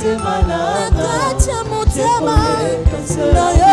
motema na nanga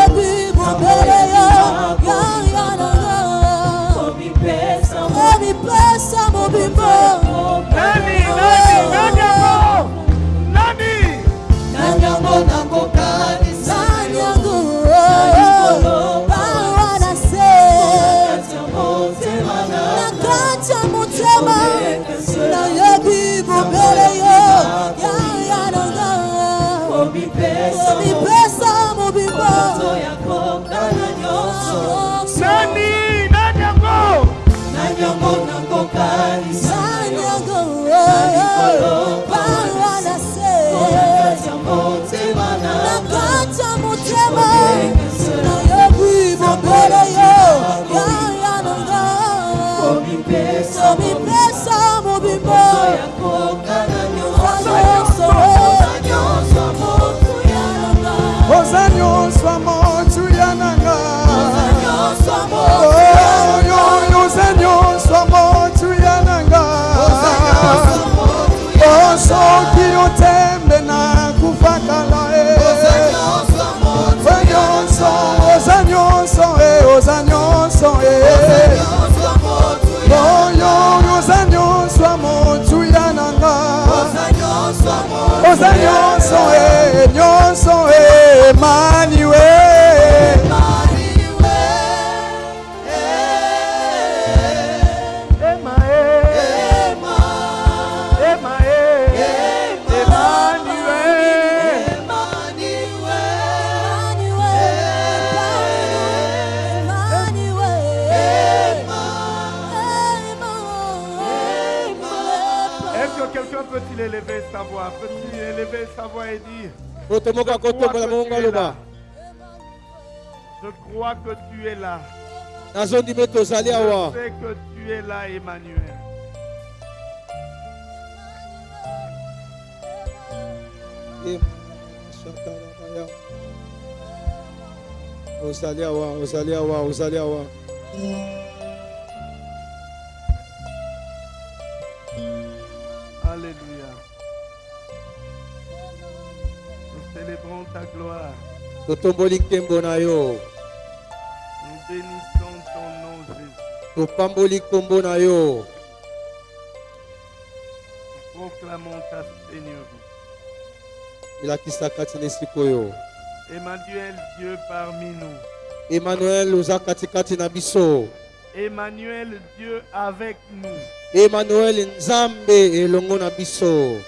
oza nyonso e nyonso e. Emmanuel. Est-ce que élever sa voix et dire moto moko akotombola mongo aloba. Je crois que tu es là. Je sais que tu es là, Emmanuel. ozali awa ozali totomboli nkembo na yo Nous bénissons ton nom, Jésus. topamboli nkombo na yo Nous proclamons ta Seigneurie. elakisa kati na esika oyo Emmanuel, Dieu parmi nous. emmanuel oza katikati na biso Emmanuel, Dieu avec nous. emmanuel nzambe elongo na biso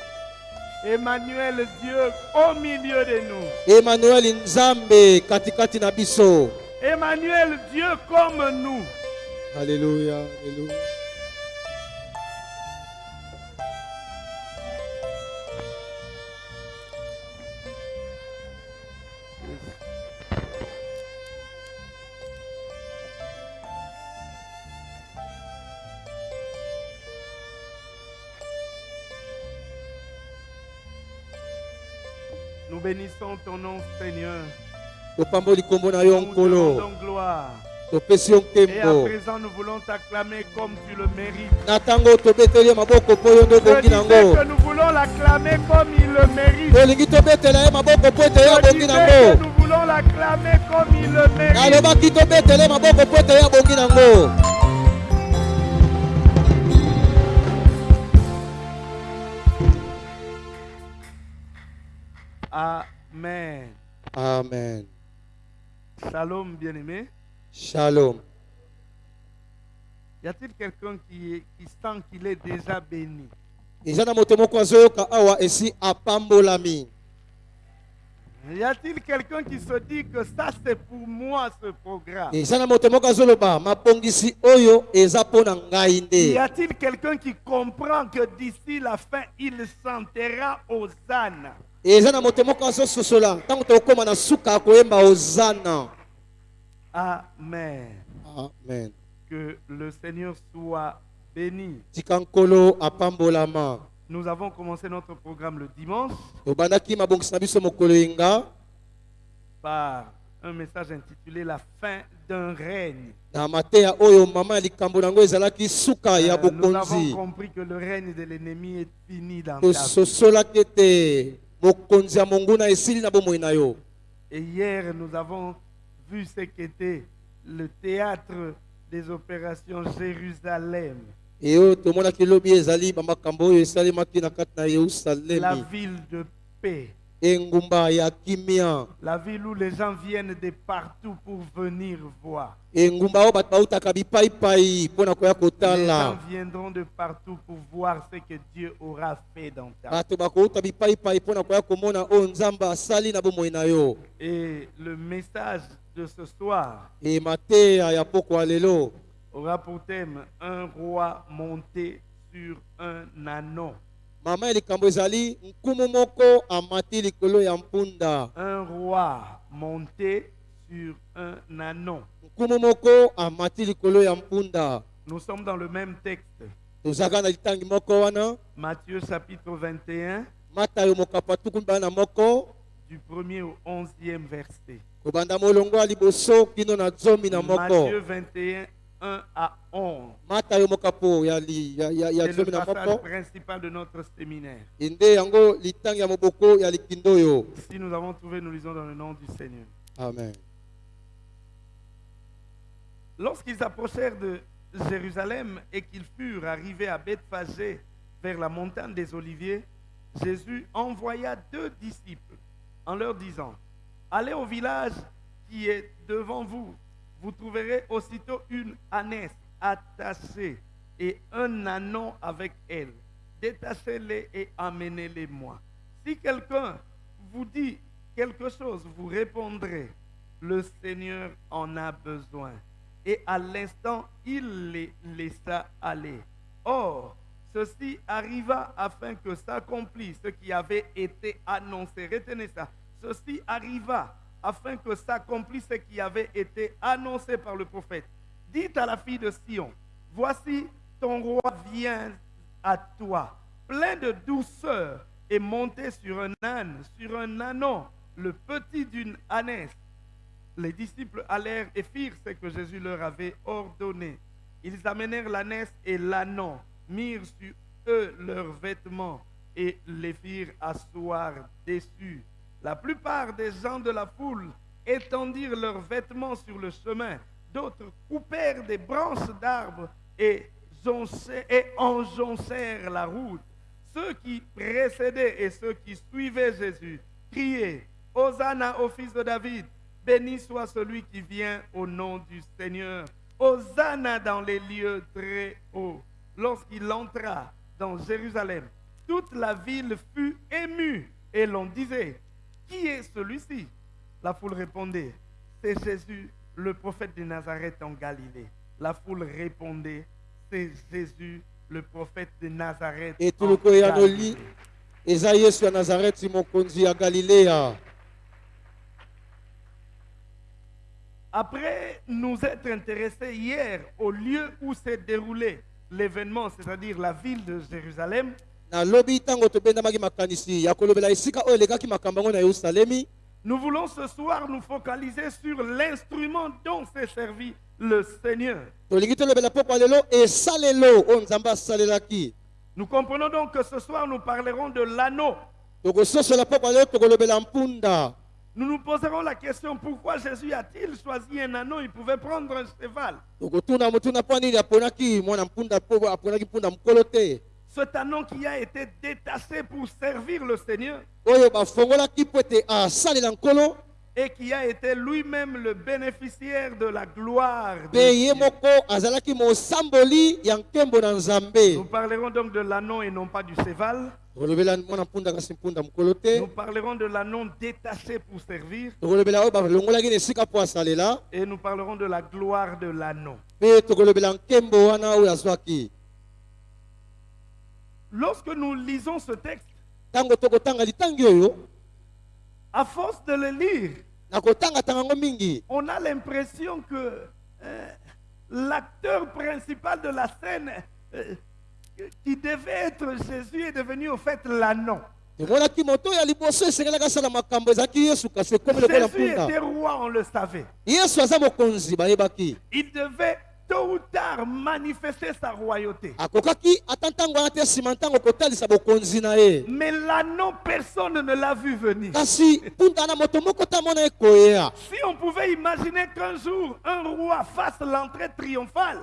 Emmanuel, Dieu au milieu de nous. emmanuel nzambe katikati na biso Emmanuel, Dieu comme nous. haleluya haleluya bénissons ton nom, Seigneur. Nous te rendons gloire. Et à présent, nous voulons t'acclamer comme tu le mérites. nango que nous voulons l'acclamer comme il le mérite. Je disais que nous voulons l'acclamer comme il le mérite. Amen. amen. Shalom, bien-aimé. shalom. Y a-t-il quelqu'un qui, qui sent qu'il est déjà béni? Awa esi apambolami Y a-t-il quelqu'un qui se dit que ça c'est pour moi ce programme? Y a-t-il quelqu'un qui comprend que d'ici la fin il chantera aux ânes? Eza na moto moko azososola. Ntango tokóma na suka ya koyemba ozana Amen. amen. Que le Seigneur soit béni. tika nkolo apambolama Nous avons commencé notre programme le dimanche tobandaki mabongisi na biso mokolo yenga. par un message intitulé La fin d'un règne. na mateya oyo mama ya likambo nango ezalaki suka ya Euh, nous avons bokonzi. compris que le règne de l'ennemi est fini dans tososolaki ete Et hier, nous avons vu ce qu'était le théâtre des opérations Jérusalem, la ville de paix, engumba ya kimia la ville où les gens viennent de partout pour venir voir. engumba koya Les gens viendront de partout pour voir ce que Dieu aura fait dans ta vie. bato bakouta bipaipai mpo na koya komona oyo nzambe asali na bomoi na yo Et le message de ce soir e mateya ya pokwa lelo aura pour thème un roi monté sur un anon. Mama likambo ezali nkumu moko amati likolo ya mpunda Un roi monté sur un anon. nkumu moko amati likolo ya mpunda Nous sommes dans le même texte. tozalaka na litangi moko wana Matthieu chapitre 21, matayo mokapa tuku mibale na moko du 1er au 11e verset. kobanda molongo ya liboso kino na zomi na moko Matthieu 21, 1 à 11. matayo mokapo ya, li, ya, ya, ya C'est le passage principal de notre séminaire. Si nous avons trouvé, nous lisons dans le nom du Seigneur. amen Lorsqu'ils approchèrent de Jérusalem et qu'ils furent arrivés à Bethphagée vers la montagne des Oliviers, Jésus envoya deux disciples en leur disant, Allez au village qui est devant vous. Vous trouverez aussitôt une ânesse attachée et un anon avec elle. Détachez-les et amenez-les-moi. Si quelqu'un vous dit quelque chose, vous répondrez, le Seigneur en a besoin. Et à l'instant, il les laissa aller. Or, ceci arriva afin que s'accomplisse ce qui avait été annoncé. Retenez ça. Ceci arriva afin que s'accomplisse ce qui avait été annoncé par le prophète. Dites à la fille de Sion, voici ton roi vient à toi, plein de douceur et monté sur un âne, sur un anon, le petit d'une ânesse. Les disciples allèrent et firent ce que Jésus leur avait ordonné. Ils amenèrent l'ânesse et l'anon, mirent sur eux leurs vêtements et les firent asseoir dessus. La plupart des gens de la foule étendirent leurs vêtements sur le chemin. D'autres coupèrent des branches d'arbres et, et enjoncèrent la route. Ceux qui précédaient et ceux qui suivaient Jésus criaient Hosanna au fils de David, béni soit celui qui vient au nom du Seigneur. Hosanna dans les lieux très hauts. Lorsqu'il entra dans Jérusalem, toute la ville fut émue et l'on disait Qui est celui-ci? La foule répondait C'est Jésus, le prophète de Nazareth en Galilée. La foule répondait C'est Jésus, le prophète de Nazareth. en etuluku eyano li Galilée. eza yesu ya nazareti mokonzi ya galileya Après nous être intéressés hier au lieu où s'est déroulé l'événement, c'est-à-dire la ville de Jérusalem, nous voulons ce soir nous focaliser sur l'instrument dont s'est servi le Seigneur. Nous comprenons donc que ce soir nous parlerons de l'anneau. Nous nous poserons la question pourquoi Jésus a-t-il choisi un anneau? Il pouvait prendre un cheval. Cet anneau qui a été détaché pour servir le Seigneur. Et qui a été lui-même le bénéficiaire de la gloire. de Dieu. Nous parlerons donc de l'anneau et non pas du te. Nous parlerons de l'anneau détaché pour servir. Et nous parlerons de la gloire de l'anneau. mpe tokolobela nkembo wana oyo azwaki Lorsque nous lisons ce texte, à force de le lire, on a l'impression que euh, l'acteur principal de la scène euh, qui devait être Jésus est devenu au fait lokola Jésus était roi, on le savait. Il devait tôt ou tard manifester sa royauté. Mais l'anneau, personne ne l'a vu venir. Si on pouvait imaginer qu'un jour un roi fasse l'entrée triomphale,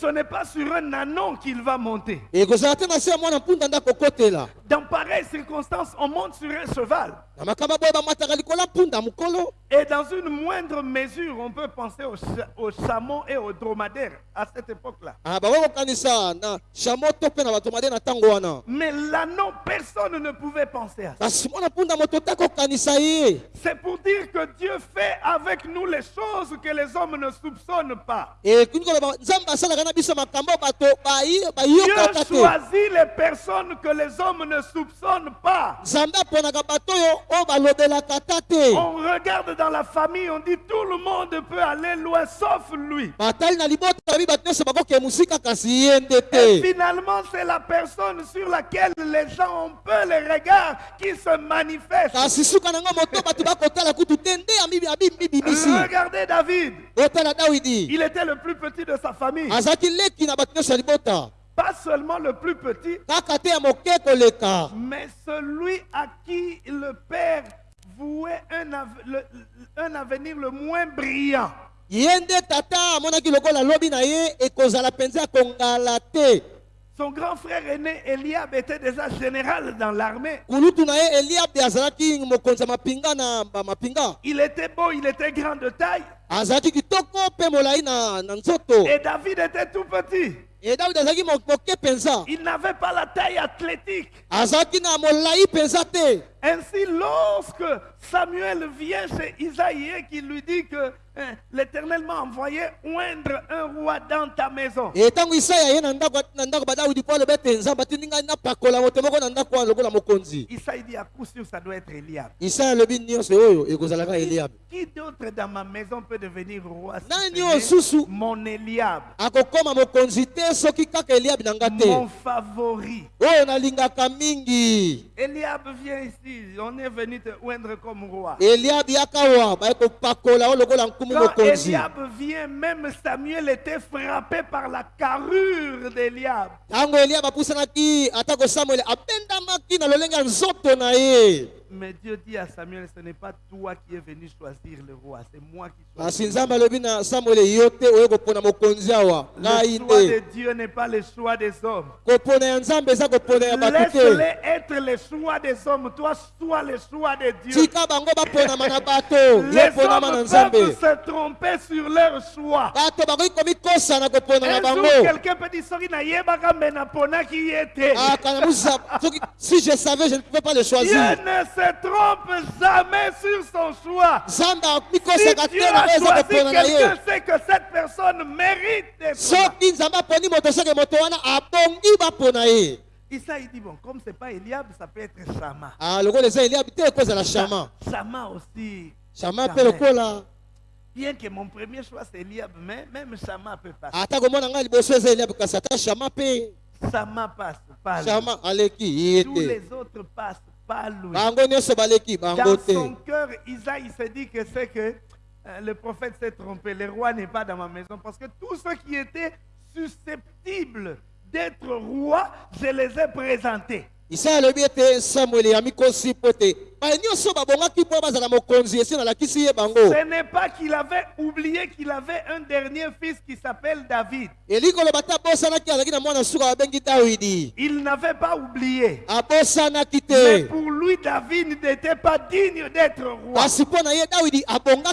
ce n'est pas sur un anneau qu'il va monter. Dans pareilles circonstances, on monte sur un cheval. Et dans une moindre mesure, on peut penser aux, cha- aux chameaux et aux dromadaires à cette époque-là. Ah, Mais l'anneau, personne ne pouvait penser à ça. C'est pour dire que Dieu fait avec nous les choses que les hommes ne soupçonnent pas. Dieu choisit les personnes que les hommes ne soupçonnent pas. On regarde dans la famille, on dit tout le monde peut aller loin sauf lui. Et finalement, c'est la personne sur laquelle les gens ont peu les regards qui se manifestent. kasi suka David. Il était le plus petit de sa famille. Pas seulement le plus petit, mais celui à qui le Père vouait un, av- le- un avenir le moins brillant. ye nde tata amonaki lokola alobi na ye ekozala mpenza kongala te Son grand frère aîné Eliab était déjà général dans l'armée. Il était beau, il était grand de taille. Et David était tout petit. Il n'avait pas la taille athlétique. Ainsi, lorsque Samuel vient chez Isaïe et qu'il lui dit que l'Éternel m'a envoyé oindre un roi dans ta maison, e mokonzi Isaïe dit à coup sûr ça doit être Eliab. eliabe Qui d'autre dans ma maison peut devenir roi? Mon Eliab, mon favori. Eliab vient ici, on est venu te oindre comme roi. eliabe yakawa Quand Eliab vient, même Samuel était frappé par la carrure d'Eliab. ntango eliabe apusanaki atako samuele abendamaki na lolenge ya nzoto na ye Mais Dieu dit à Samuel, ce n'est pas toi qui es venu choisir le roi, c'est moi qui choisis. Le choix de Dieu n'est pas le choix des hommes. Laisse-les être le choix des hommes. Toi, sois le choix de Dieu. Les hommes peuvent se tromper sur leur choix. Un jour, quelqu'un peut dire, Sorry. Ah, si je savais je ne pouvais pas le Dieu choisir ne se trompe jamais sur son choix. Si Dieu a choisi quelqu'un, c'est que cette personne mérite d'être Issa, il dit, bon, comme c'est pas Eliab, ça peut être Shama. Ah, lokola eza eliabi te ekozala shama Shama aussi. shama Quand mpe même. lokola Bien que mon premier choix c'est Eliab, mais même Shama peut passer. ata komona ngai liboso eza eliabi kasi ata shama mpe Shama passe, pas lui. shama aleki ye Tous les autres passent, pas Dans son cœur, Isaïe se dit que c'est que euh, le prophète s'est trompé. Le roi n'est pas dans ma maison. Parce que tous ceux qui étaient susceptibles d'être rois, je les ai présentés. Nalakisi ye bango Ce n'est pas qu'il avait oublié qu'il avait un dernier fils qui s'appelle David. Il n'avait pas oublié. Mais pour lui, David n'était pas digne d'être roi.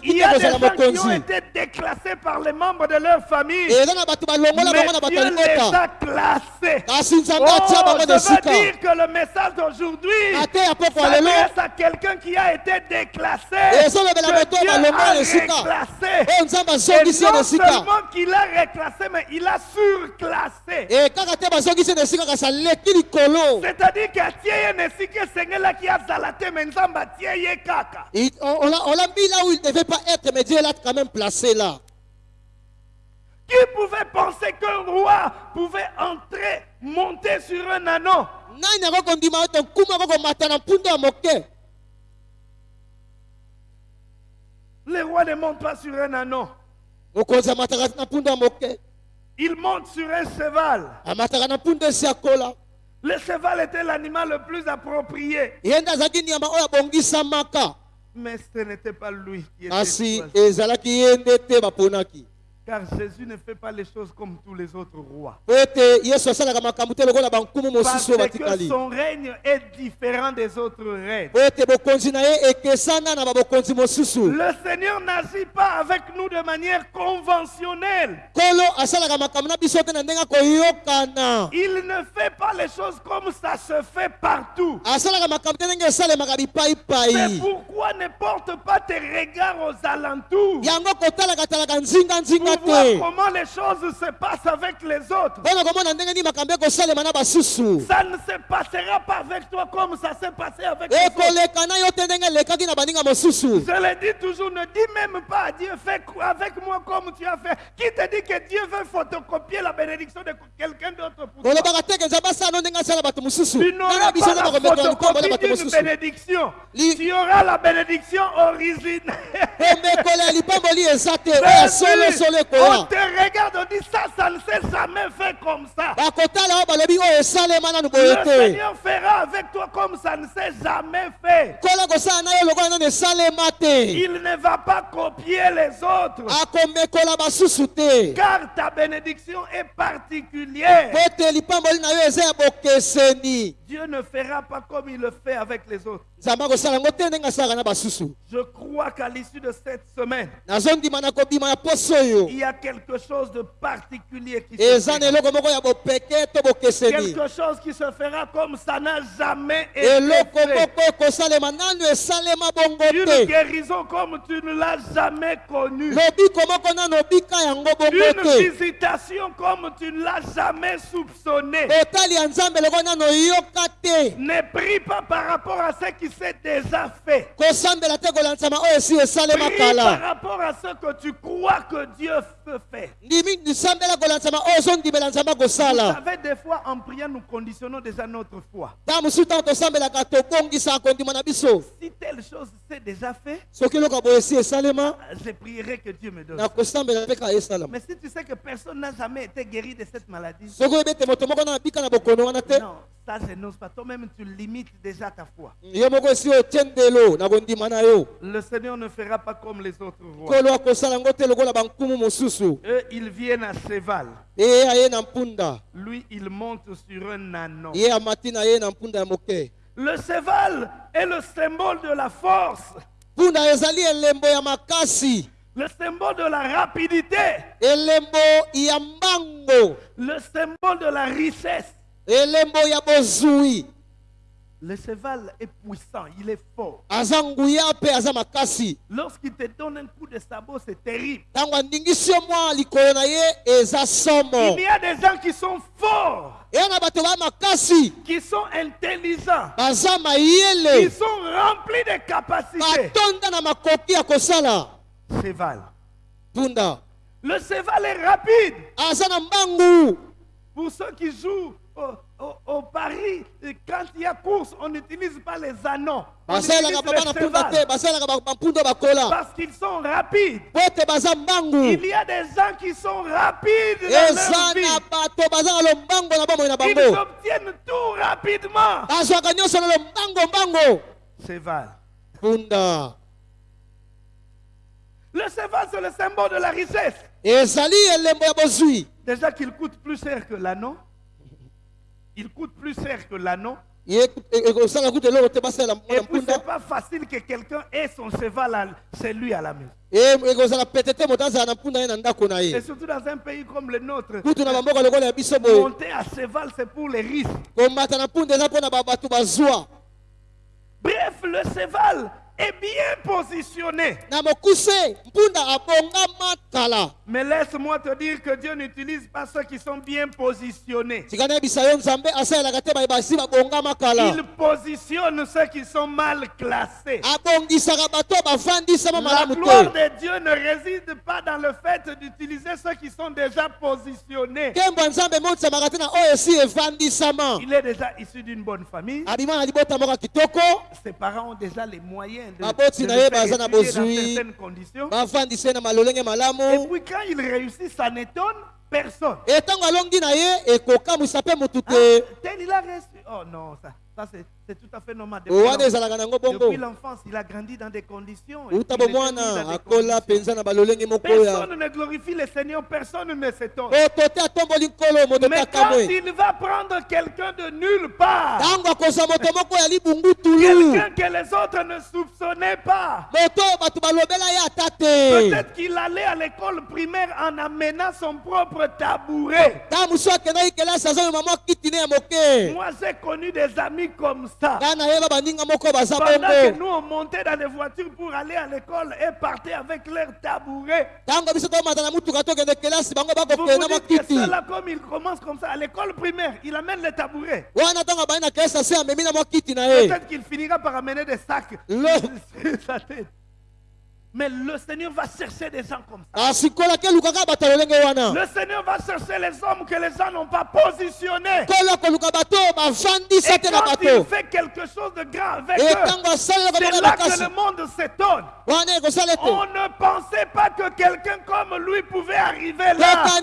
Il y a des gens qui ont été déclassés par les membres de leur famille. Mais Dieu les a classés. Oh, je veux dire que le message d'aujourd'hui quelqu'un qui a été déclassé. Que Dieu a nzambe Et non seulement qu'il a reclassé, mais il a surclassé. C'est-à-dire qu'atie ye na esika esengelaki azala te me nzambe atie ye kaka on l'a mis là où il ne devait pas être, mais Dieu l'a quand même placé là. Qui pouvait penser qu'un roi pouvait entrer, monter sur un anneau nani akokondima ete nkuma akokomata na mpundu ya moke Le roi ne monte pas sur un moke. Il monte sur un cheval. Le cheval était l'animal le plus approprié. Mais ce n'était pas lui qui était Car Jésus ne fait pas les choses comme tous les autres rois. Parce que son règne est différent des autres règnes. Le Seigneur n'agit pas avec nous de manière conventionnelle. Il ne fait pas les choses comme ça se fait partout. C'est pourquoi ne porte pas tes regards aux alentours? Pour te comment les choses se passent avec les autres? Ça ne se passera pas avec toi comme ça s'est passé avec les autres. Je le dis toujours, ne dis même pas à Dieu, fais avec moi comme tu as fait. Qui te dit que Dieu veut photocopier la bénédiction de quelqu'un d'autre pour toi? Tu n'auras pas la photocopie d'une bénédiction. Tu auras la bénédiction originale. on te regarde, on dit ça, ça ne s'est jamais fait comme ça. boye Le Seigneur fera avec toi comme ça ne s'est jamais fait. Il ne va pas copier les autres. Car ta bénédiction est particulière. Dieu ne fera pas comme il le fait avec les autres. Je crois qu'à l'issue de cette semaine, il y a quelque chose de particulier qui se fera. Quelque chose qui se fera comme ça n'a jamais été fait. Une guérison comme tu ne l'as jamais connue. Une visitation comme tu ne l'as jamais soupçonné. botali ya nzambe loko nanu oyoka te Ne prie pas par rapport à ce qui s'est déjà fait. Prie par rapport à ce que tu crois que Dieu peut faire. nzambe Vous savez, des fois, en priant, nous conditionnons déjà notre foi. Si telle chose s'est déjà fait, esalema je prierai que Dieu me donne. Mais si tu sais que personne n'a jamais été guéri de cette maladie, non, ça je n'ose pas. Toi-même, tu limites déjà ta foi. Le Seigneur ne fera pas comme les autres rois. Eux, ils viennent à cheval. mpunda. Lui, il monte sur un anon. Le cheval est le symbole de la force, le symbole de la rapidité, le symbole de la richesse. Le cheval est puissant, il est fort. Lorsqu'il te donne un coup de sabot, c'est terrible. Il y a des gens qui sont forts, qui sont intelligents, qui sont remplis de capacités. Cheval. Le cheval est rapide. Pour ceux qui jouent au, au- au Paris, quand il y a course, on n'utilise pas les anneaux. On utilise les parce qu'ils sont rapides. Il y a des gens qui sont rapides dans leur vie. Ils obtiennent tout rapidement. Cheval. Le cheval, c'est le symbole de la richesse. Déjà qu'il coûte plus cher que l'anneau. Il coûte plus cher que l'anneau. Et puis, c'est pas facile que quelqu'un ait son cheval chez lui à la maison. Et surtout dans un pays comme le nôtre, monter à cheval, c'est pour les riches. Bref, le cheval est bien positionné. Mais laisse-moi te dire que Dieu n'utilise pas ceux qui sont bien positionnés. Il positionne ceux qui sont mal classés. La gloire de Dieu ne réside pas dans le fait d'utiliser ceux qui sont déjà positionnés. Il est déjà issu d'une bonne famille. Ses parents ont déjà les moyens de, de le faire dans certaines conditions. Et puis quand il réussit, ça n'étonne personne. e na ye ekokamwisa mpe motu Ah, il a reçu. Oh non, ça, ça c'est, c'est tout à fait normal. Depuis, l'enfance, il a grandi dans des conditions. dans des Personne ne glorifie le Seigneur, personne ne s'étonne. te Mais quand il va prendre quelqu'un de nulle part, quelqu'un que les autres ne soupçonnaient pas, peut-être qu'il allait à l'école primaire en amenant son propre tabouret. Moi, j'ai connu des amis comme ça. Pendant que nous, on montait dans les voitures pour aller à l'école et partait avec leur tabouret. Vous vous dites que ceux-là, comme ils commencent comme ça, à l'école primaire, il amène les tabourets. Peut-être qu'il finira par amener des sacs sur sa tête. Mais le Seigneur va chercher des gens comme ça. wana Le Seigneur va chercher les hommes que les gens n'ont pas positionnés. Et quand il fait quelque chose de grand avec e eux, c'est là que le monde s'étonne. On ne pensait pas que quelqu'un comme lui pouvait arriver là. Je suis en train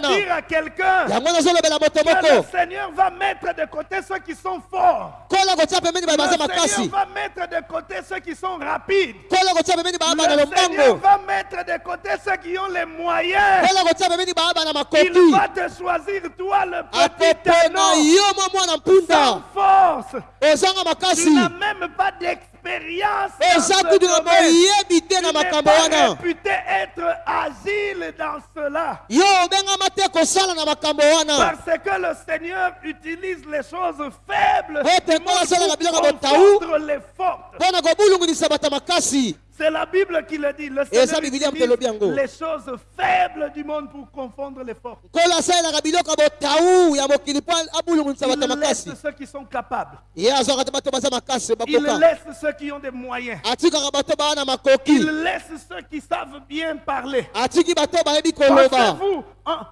de dire à quelqu'un que le Seigneur va mettre de côté ceux qui sont forts. Le Seigneur va mettre de côté ceux qui sont rapides. Le Seigneur lombango va mettre de côté ceux qui ont les moyens. Il va te choisir, toi, le petit mwana sans force. Tu n'as même pas d'expérience. Dans oza ce kudu na domaine. moyebi te Tu na n'es makambo pas wana réputé être agile dans cela. Parce que le Seigneur utilise les choses faibles confondre les fortes. C'est la Bible qui le dit. Le Seigneur utilise les choses faibles du monde pour confondre les fortes. bato ya Il laisse ceux qui sont capables. Il laisse ceux qui ont des moyens. Il laisse ceux qui savent bien parler. Pensez-vous,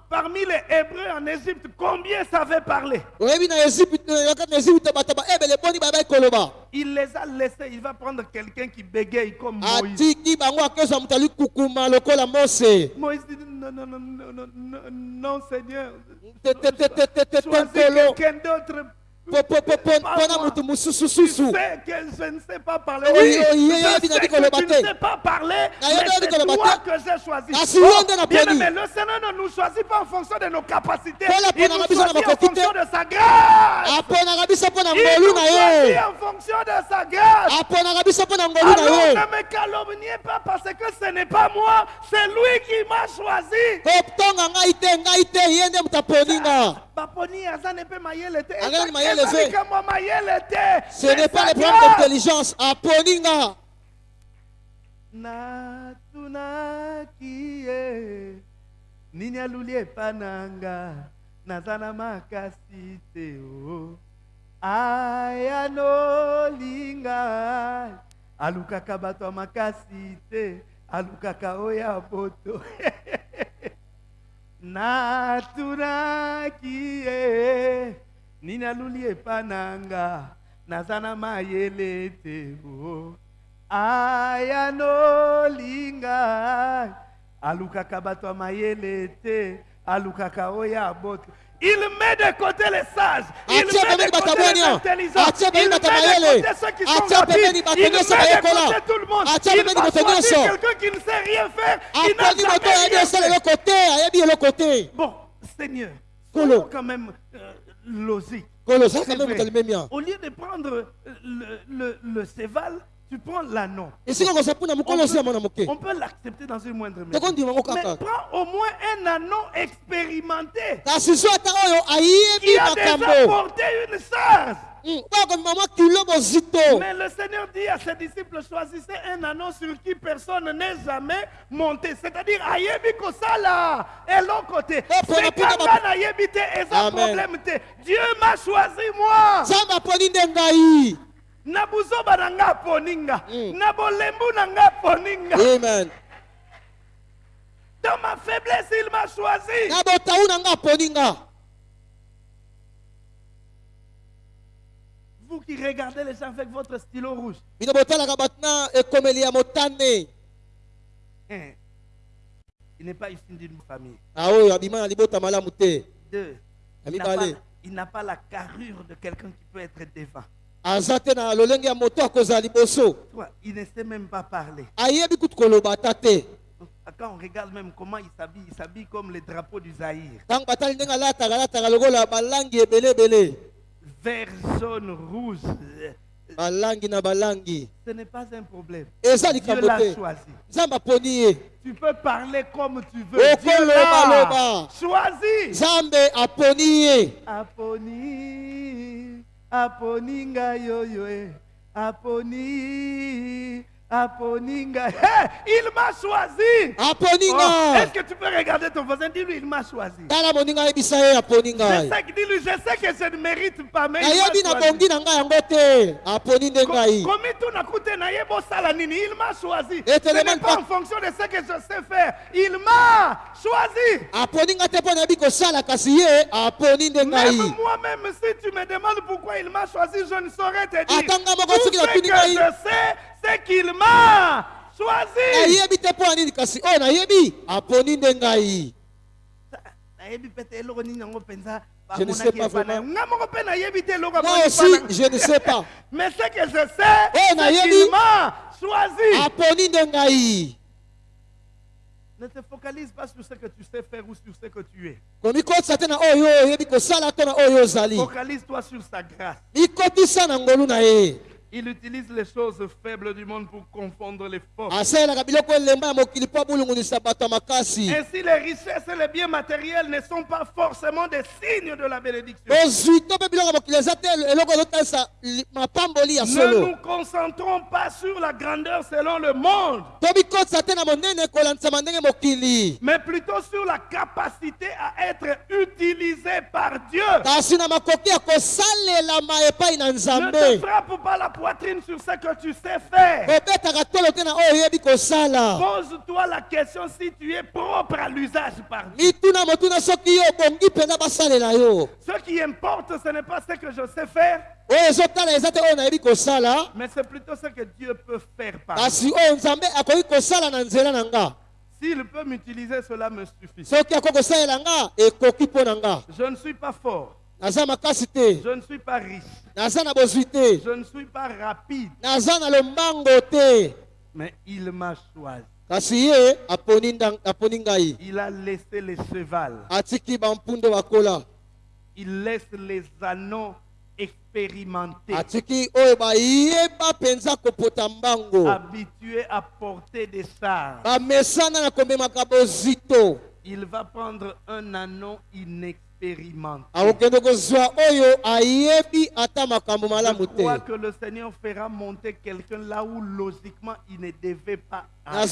parmi les Hébreux en Égypte, combien savaient parler? Il les a laissés. Il va prendre quelqu'un qui bégaye comme Moïse. Moïse dit non, non, non, non, non, non, non, Seigneur. Choisis quelqu'un d'autre. Tu sais que je ne sais pas parler. Oui, je sais que tu ne sais pas parler, mais c'est toi que j'ai choisi. Na bien aimé, le Seigneur ne nous choisit pas en fonction de nos capacités. Il nous choisit en fonction de sa grâce. Il nous choisit en fonction de sa grâce. Alors ne me calomniez pas parce que ce n'est pas moi, c'est lui qui m'a choisi. Baponi aza ne mpe mayele te. Eza- mayele te. likambo mayele te. Ce n'est pas le problème d'intelligence aponinga natunaki ye nini aluli epa na nga naza na makasi te o aya nolinga alukaka bato ya makasi te alukaka oyo ya boto natunaki ye nini aluli epa na nga naza na mayele te o aya nolinga alukaka bato ya mayele te alukaka oyo ya boto il met de côté les sages. Il met de côté les intelligents. il met de côté ceux qui sont bato il met de côté tout le monde. Il va choisir quelqu'un qui ne sait rien faire qui n'a jamais rien fait. bon Seigneur soyons quand même euh, logique Au lieu de prendre euh, le, le, le séval, tu prends l'anneau. On peut l'accepter dans une moindre mesure. Mais prends au moins un anneau expérimenté qui a déjà porté une. Mm, kilo bozito Mais le Seigneur dit à ses disciples, choisissez un anneau sur qui personne n'est jamais monté. C'est-à-dire, ayebi kosala, l'autre côté. Eh, C'est quand ayebi te, problème. Dieu m'a choisi moi. Na buzoba na nga poninga. Mm. Na bolembu na nga poninga. amen Dans ma faiblesse, il m'a choisi. na botau na nga aponi nga Vous qui regardez les gens avec votre stylo rouge. bino botalaka bato na ekomeli ya motane Hein. Il n'est pas issu d'une famille. na oyo abima na libota malamu te Deux. Ya Il n'a pas, mibale. il n'a pas la carrure de quelqu'un qui peut être devant. Il ne sait même pas parler. te Quand on regarde même comment il s'habille, il s'habille comme le drapeau du Zaïre. Vert, jaune, rouge. euh, Ce n'est pas un problème. Dieu l'a choisi. aponi Tu peux parler comme tu veux. Dieu l'a choisi. nzambe aponi ngai oyo e aponi aponinga. Hey, il m'a choisi. aponi Oh, Est-ce que tu peux regarder ton voisin? Dis-lui, il m'a choisi. ngai sais, que- dis-lui, je sais que je ne mérite pas, mais il m'a choisi. Komi tunakute na nini? Il m'a choisi. Et ce n'est pas en fonction de ce que je sais faire. Il m'a choisi. Même moi-même si tu me demandes pourquoi il m'a choisi je ne saurais te dire. Tout ce que je sais m'a choisi. Nayebi te mpo ya nini kasi? Oyo nayebi. Aponi nde ngai? Nayebi mpe te eloko nini yango mpenza? Je ne sais pas vraiment. moi aussi je ne sais pas. Mais ce que je sais Oh, c'est m'a choisi. Ne te focalise pas sur ce que tu sais faire ou sur ce que tu es. Na na Focalise-toi sur sa grâce. Il utilise les choses faibles du monde pour confondre les forces. Ainsi, les richesses et les biens matériels ne sont pas forcément des signes de la bénédiction. Ne nous concentrons pas sur la grandeur selon le monde, mais plutôt sur la capacité à être utilisé par Dieu. Ne te frappe pas la poitrine sur ce que tu sais faire. kosala Pose-toi la question si tu es propre à l'usage par Dieu. Ce qui importe, ce n'est pas ce que je sais faire, mais c'est plutôt ce que Dieu peut faire par moi. nzela na nga S'il peut m'utiliser, cela me suffit. Je ne suis pas fort, je ne suis pas riche, je ne suis pas rapide, mais il m'a choisi. Il a laissé les chevals, il laisse les anneaux expérimentés, habitués à porter des chars. Il va prendre un anneau inexpérimenté. Malamu Je crois que le Seigneur fera monter quelqu'un là où logiquement il ne devait pas. aller.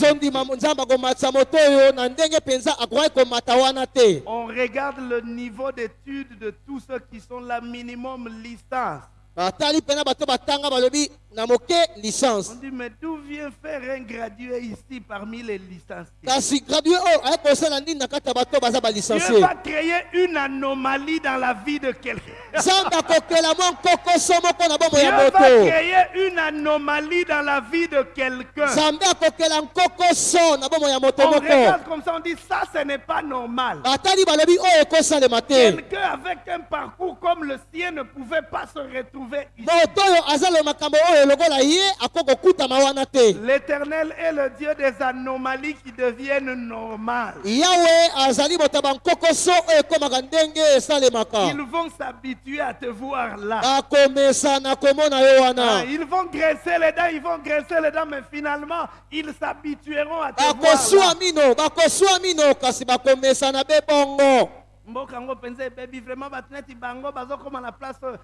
On regarde le niveau d'études de tous ceux qui sont là, minimum licence. Batali mpena bato batanga balobi na moke On licence dit, mais d'où vient faire un gradué ici parmi les licenciés? Kasi gradue oyo aye kosala nini na kati ya bato baza Dieu balicencie va créer une anomalie dans la vie de quelqu'un. nzambe akokela mwa nkokoso moko na bomoi Dieu ya va créer une anomalie dans la vie de quelqu'un. nzambe akokela nkokoso na bomoi ya moto On moko. regarde comme ça, on dit, ça, ce n'est pas normal. batali balobi oyo ekosalema te Quelqu'un avec un parcours comme le sien ne pouvait pas se retrouver ici. L'éternel est le Dieu des anomalies qui deviennent normales. Ils vont s'habituer à te voir là. Ah, ils vont graisser les dents, ils vont graisser les dents, mais finalement, ils s'habitueront à te voir là.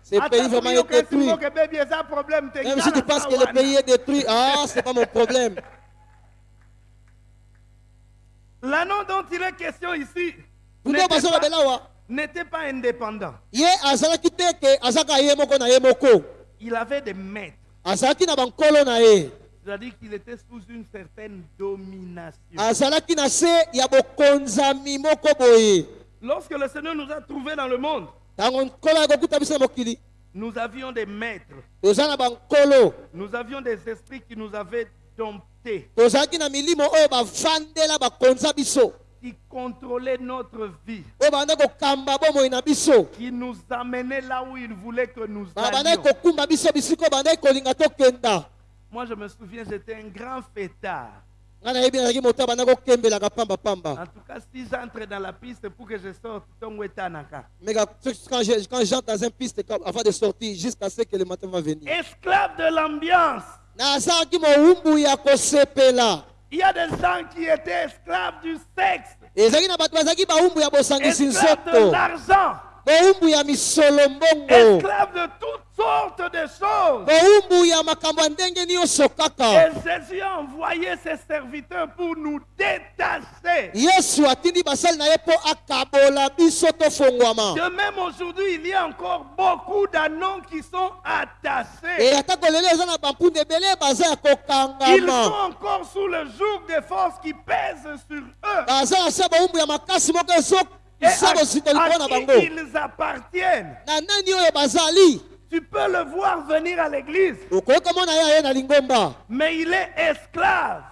Ce Ata pays vraiment est détruit. Même si tu penses que le pays est détruit, ah, c'est pas mon problème. l'anneau dont il est question ici Tundo n'était pas- pas indépendant. Il avait des maîtres. C'est-à-dire qu'il était sous une certaine domination lorsque le Seigneur nous a trouvés dans le monde nous avions des maîtres. Nous avions des esprits qui nous avaient domptés bakonza biso. qui contrôlaient notre vie na biso. qui nous amenaient là où il voulait que nous babandaki allions. Moi, je me souviens, j'étais un grand fêtard. En tout cas, si j'entre dans la piste pour que je sorte, mais quand quand je- quand j'entre dans un piste avant de sortir jusqu'à ce que le matin va venir. Esclave de l'ambiance. Il y a des gens qui étaient esclaves du sexe, esclaves de l'argent, bowumbu ya misolo mbongo esclaves de toutes sortes de choses. bowumbu ya makambo ya ndenge nyonso Et Jésus a envoyé ses serviteurs pour nous détacher. yesu atindi basali na ye mpo akabola biso tofongwama De même aujourd'hui, il y a encore beaucoup d'anneaux qui sont e attachés. atako lelo eza na bampunda ebele baza ya Ils sont encore sous le joug des forces qui pèsent sur eux. baza na se bowumbu ya makasi moko Et à, à qui ils appartiennent. Tu peux le voir venir à l'église, mais il est esclave.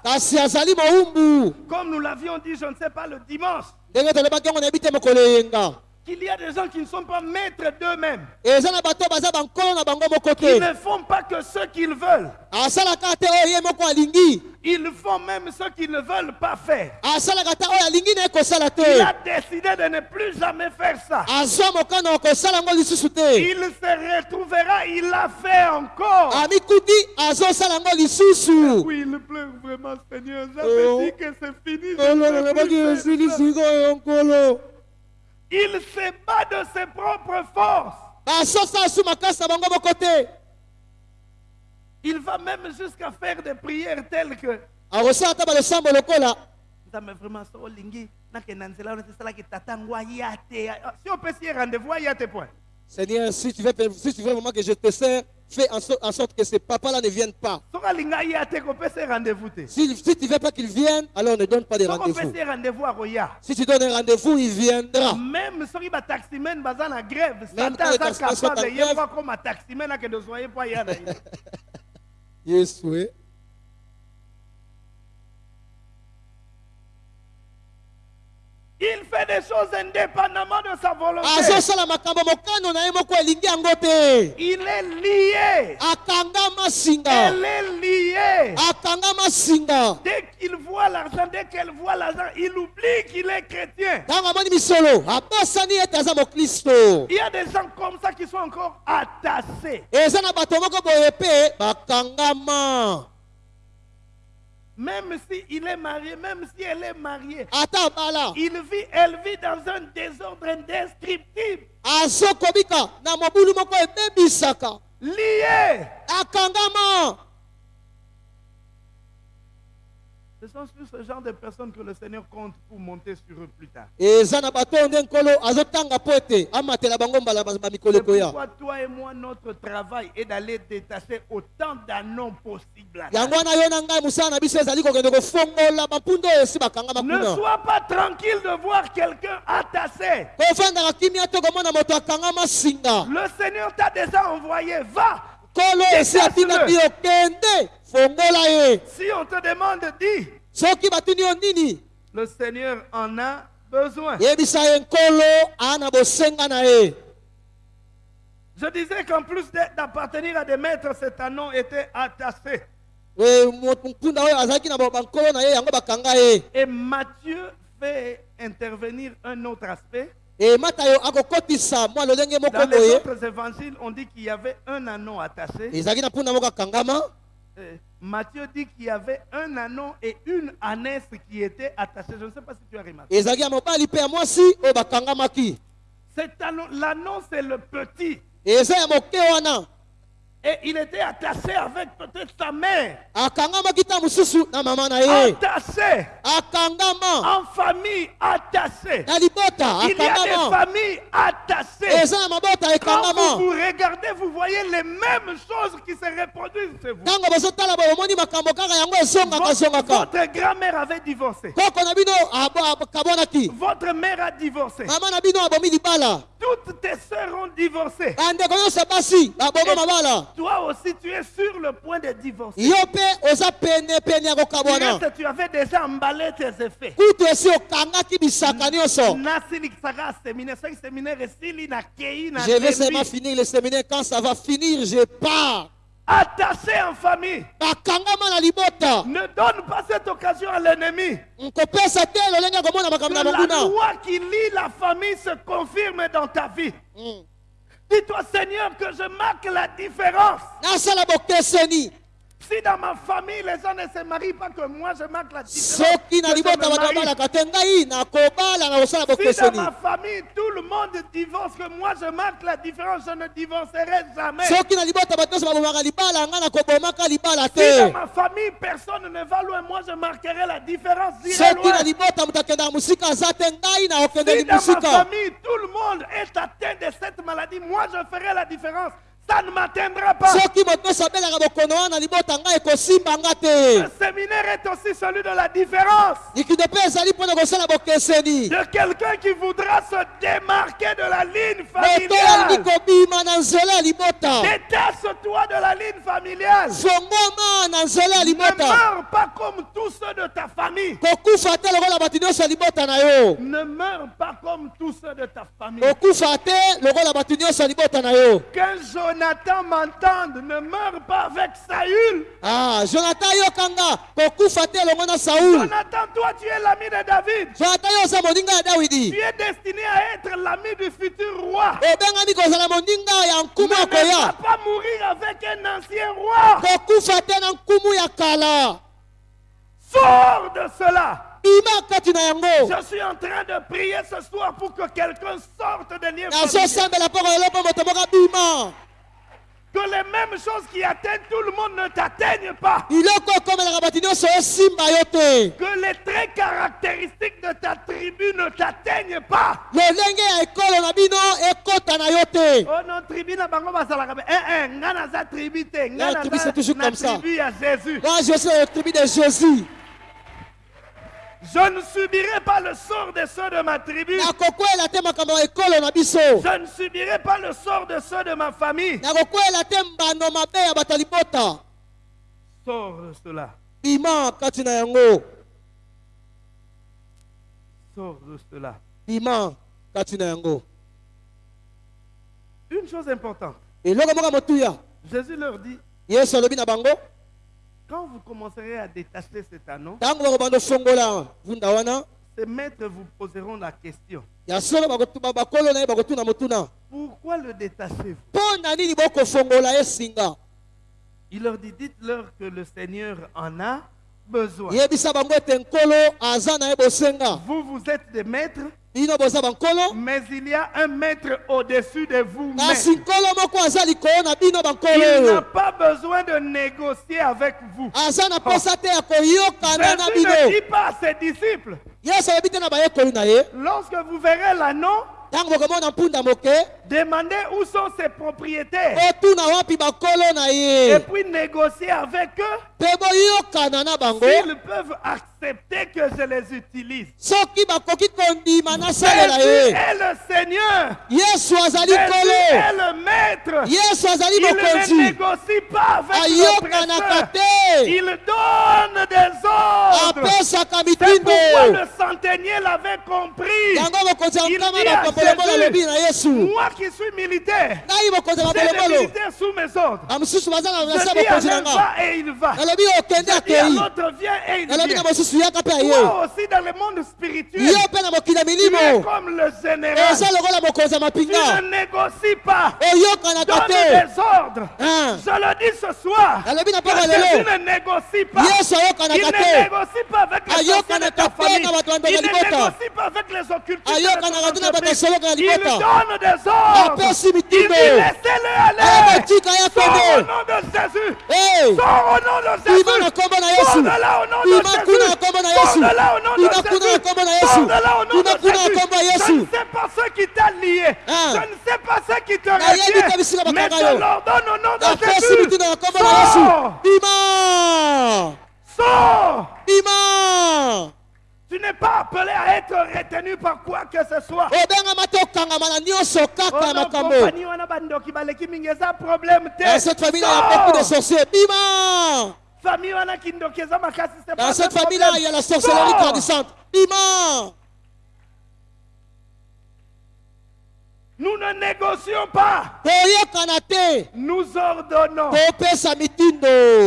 Comme nous l'avions dit, je ne sais pas, le dimanche, qu'il y a des gens qui ne sont pas maîtres d'eux-mêmes. te ne font pas que ce qu'ils veulent. Ils font même ce qu'ils ne veulent pas faire. Il a décidé de ne plus jamais faire ça. Il se retrouvera, il l'a fait encore. lisusu Oui, il pleure vraiment, Seigneur. Oh. J'avais dit que c'est fini. Il se bat de ses propres forces. Il va même jusqu'à faire des prières telles que akosala ata balosambo lokola nzambe vraiment so olingi nakenda nzela wana tesalaki tata ngo aya te si opesi ye rendez-vous aya te point Seigneur, si tu veux, si tu veux vraiment que je te sers, fais en, so- en sorte que ces papas-là ne viennent pas. Si, si tu veux pas qu'ils viennent, alors ne donne pas de rendez-vous. Si tu donnes un rendez-vous, il viendra. même grève satan quand les aza taximen sont en capable grève. moko akoma taximen akende ozwa ye mpo aya na ye Yes, oui. Il fait des choses indépendamment de sa volonté. Il est lié. Elle est liée. Dès qu'il voit l'argent dès qu'elle voit l'argent il oublie qu'il est chrétien. Il y a des gens comme ça qui sont encore attachés même si il est marié même si elle est mariée. Il vit elle vit dans un désordre indescriptible. Lié ce sont sur ce genre de personnes que le Seigneur compte pour monter sur eux plus tard ekoya pourquoi toi et moi, notre travail est d'aller détacher autant d'anneaux possible. yango wana yo na ngai mosala na biso ezali kokende kofongola bampunda oyo esi bakangama Ne sois pas tranquille de voir quelqu'un attaché. Le Seigneur t'a déjà envoyé. Va. Si on te demande, dis. Le Seigneur en a besoin. Je disais qu'en plus d'appartenir à des maîtres, cet anneau était attaché. Ye Et Matthieu fait intervenir un autre aspect. E moko Dans les autres évangiles, on dit qu'il y avait un anneau attaché. Eh, Matthieu dit qu'il y avait un anneau et une ânesse qui étaient attachés. Je ne sais pas si tu as remarqué. Cet anneau, l'anneau c'est le petit. eza ya moke wana Et il était attaché avec peut-être sa mère. Attaché. En famille, attaché. Il y a des familles attachées. Quand vous vous regardez, vous voyez les mêmes choses qui se reproduisent chez vous. Votre, grand-mère avait divorcé. Votre mère a divorcé. Toutes tes sœurs ont divorcé. bandeko Toi aussi, tu es sur le point de divorcer. ya Tu, avais déjà emballé tes effets. je vais seulement finir le séminaire. Quand ça va finir je pars. Attaché en famille. Ne donne pas cette occasion à l'ennemi. Que la loi qui lie la famille se confirme dans ta vie. Mm. Dis-toi Seigneur que je marque la différence si dans ma famille les gens ne se marient pas que moi je marque la différence Si dans ma famille tout le monde divorce, que moi je marque la différence, je ne divorcerai jamais. Si dans ma famille personne ne va loin, moi je marquerai la différence. Si dans ma famille tout le monde est atteint de cette maladie, moi je ferai la différence. Ça ne m'atteindra pas. Le séminaire est aussi celui de la différence. De quelqu'un qui voudra se démarquer de la ligne familiale. Détache-toi de la ligne familiale. Ne meurs pas comme tous ceux de ta famille. Ne meurs pas comme tous ceux de ta famille. kokufa Jonathan m'entende, ne meurs pas avec Saül. ah jonathan yokanga kokufa te elongo na saul Jonathan, toi tu es l'ami de David. jonathan yo oza moninga ya Tu dawidi es destiné à être l'ami du futur roi. obengami kozala moninga ya nkumu ne va koya pas mourir avec un ancien roi. kokufa te na nkumu ya kala Sors de cela. Je suis en train de prier ce soir pour que quelqu'un sorte de lien Que les mêmes choses qui atteignent tout le monde ne t'atteignent pas. Que les traits caractéristiques de ta tribu ne t'atteignent pas. Oh non, tribu na bango basalaka be. Eh eh, nga naza tribu te. Nga La tribu, naza c'est toujours comme ça. tribu ya Jésus. moi je suis la tribu de jésus Je ne subirai pas le sort de ceux de ma tribu. Je ne subirai pas le sort de ceux de ma famille. Sors de cela. Sors de cela. Une chose importante. Jésus leur dit, yesu alobi na bango quand vous commencerez à détacher cet anneau, ces maîtres vous poseront la question. Pourquoi le détachez-vous? Il leur dit, dites-leur que le Seigneur en a besoin. Vous, vous êtes des maîtres, mais il y a un maître au-dessus de vous. Il n'a pas besoin de négocier avec vous. Jésus ne dit pas à ses disciples, lorsque vous verrez l'anneau, demandez où sont ses propriétaires. na Et puis négocier avec eux. S'ils peuvent accepter que je les utilise. soki bakoki kondima nasalela Jésus ye est le Seigneur. yesu azali Jésus est le maître. yesu azali Il ne négocie pas avec ayokanaka l'oppresseur. te Il donne des ordres. apesaka mitindo pourquoi le centenier l'avait compris. yango mokonzi alobi na yesu Moi qui suis militaire, ngai mokonzi militaires sous mes ordres. bamosusu baza na à mokonzi na nga nalobi okende akei nalobi mosusu Toi aussi dans le monde spirituel, tu es comme le général. ya Tu ne négocies pas. oyokanaka Donne des ordres. Ah. Je le dis ce soir. Que lelo ne négocie pas. Il ne négocie pas avec les sorciers de ta famille. ya Il ne négocie pas avec les occultistes de ton Il libota. donne des ordres. Il dit laissez-le aller. ya Sors au nom de Jésus. Sors au nom de Jésus. Sors yesu de là au nom de Jésus. Kombo na yesu de là au nom de Bima kuna na kombo yesu na kombo ya Je yesu ne sais pas ce qui t'a lié. Ah. Je ne sais pas ce qui te retient. Mais je l'ordonne au nom de Jésus. yesu Sors. bima Sors. Tu n'es pas appelé à être retenu par quoi que ce soit. dans cette famille là il y a beaucoup de sorciers bima C'est dans cette un famille là il y a la sorcellerie grandissante bima Nous ne négocions pas. Nous ordonnons.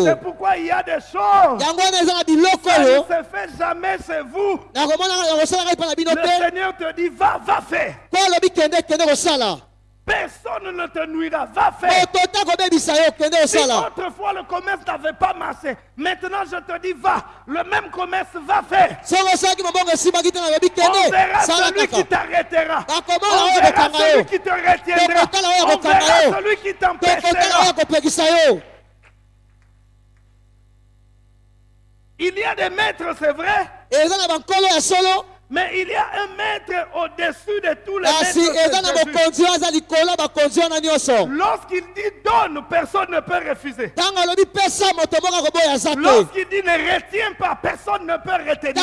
C'est pourquoi il y a des choses. Ça ne se fait jamais chez vous. Le Seigneur te dit va, va faire. Personne ne te nuira. Va faire. Si autrefois le commerce n'avait pas marché, maintenant je te dis va. Le même commerce va faire. On verra celui qui t'arrêtera. bakomona On verra celui qui te retiendra. On verra celui qui t'empêchera. Il y a des maîtres, c'est vrai, mais il y a un maître au-dessus de tous les kasi maîtres. Lorsqu'il dit donne, personne ne peut refuser. Lorsqu'il dit ne retiens pas, personne ne peut retenir.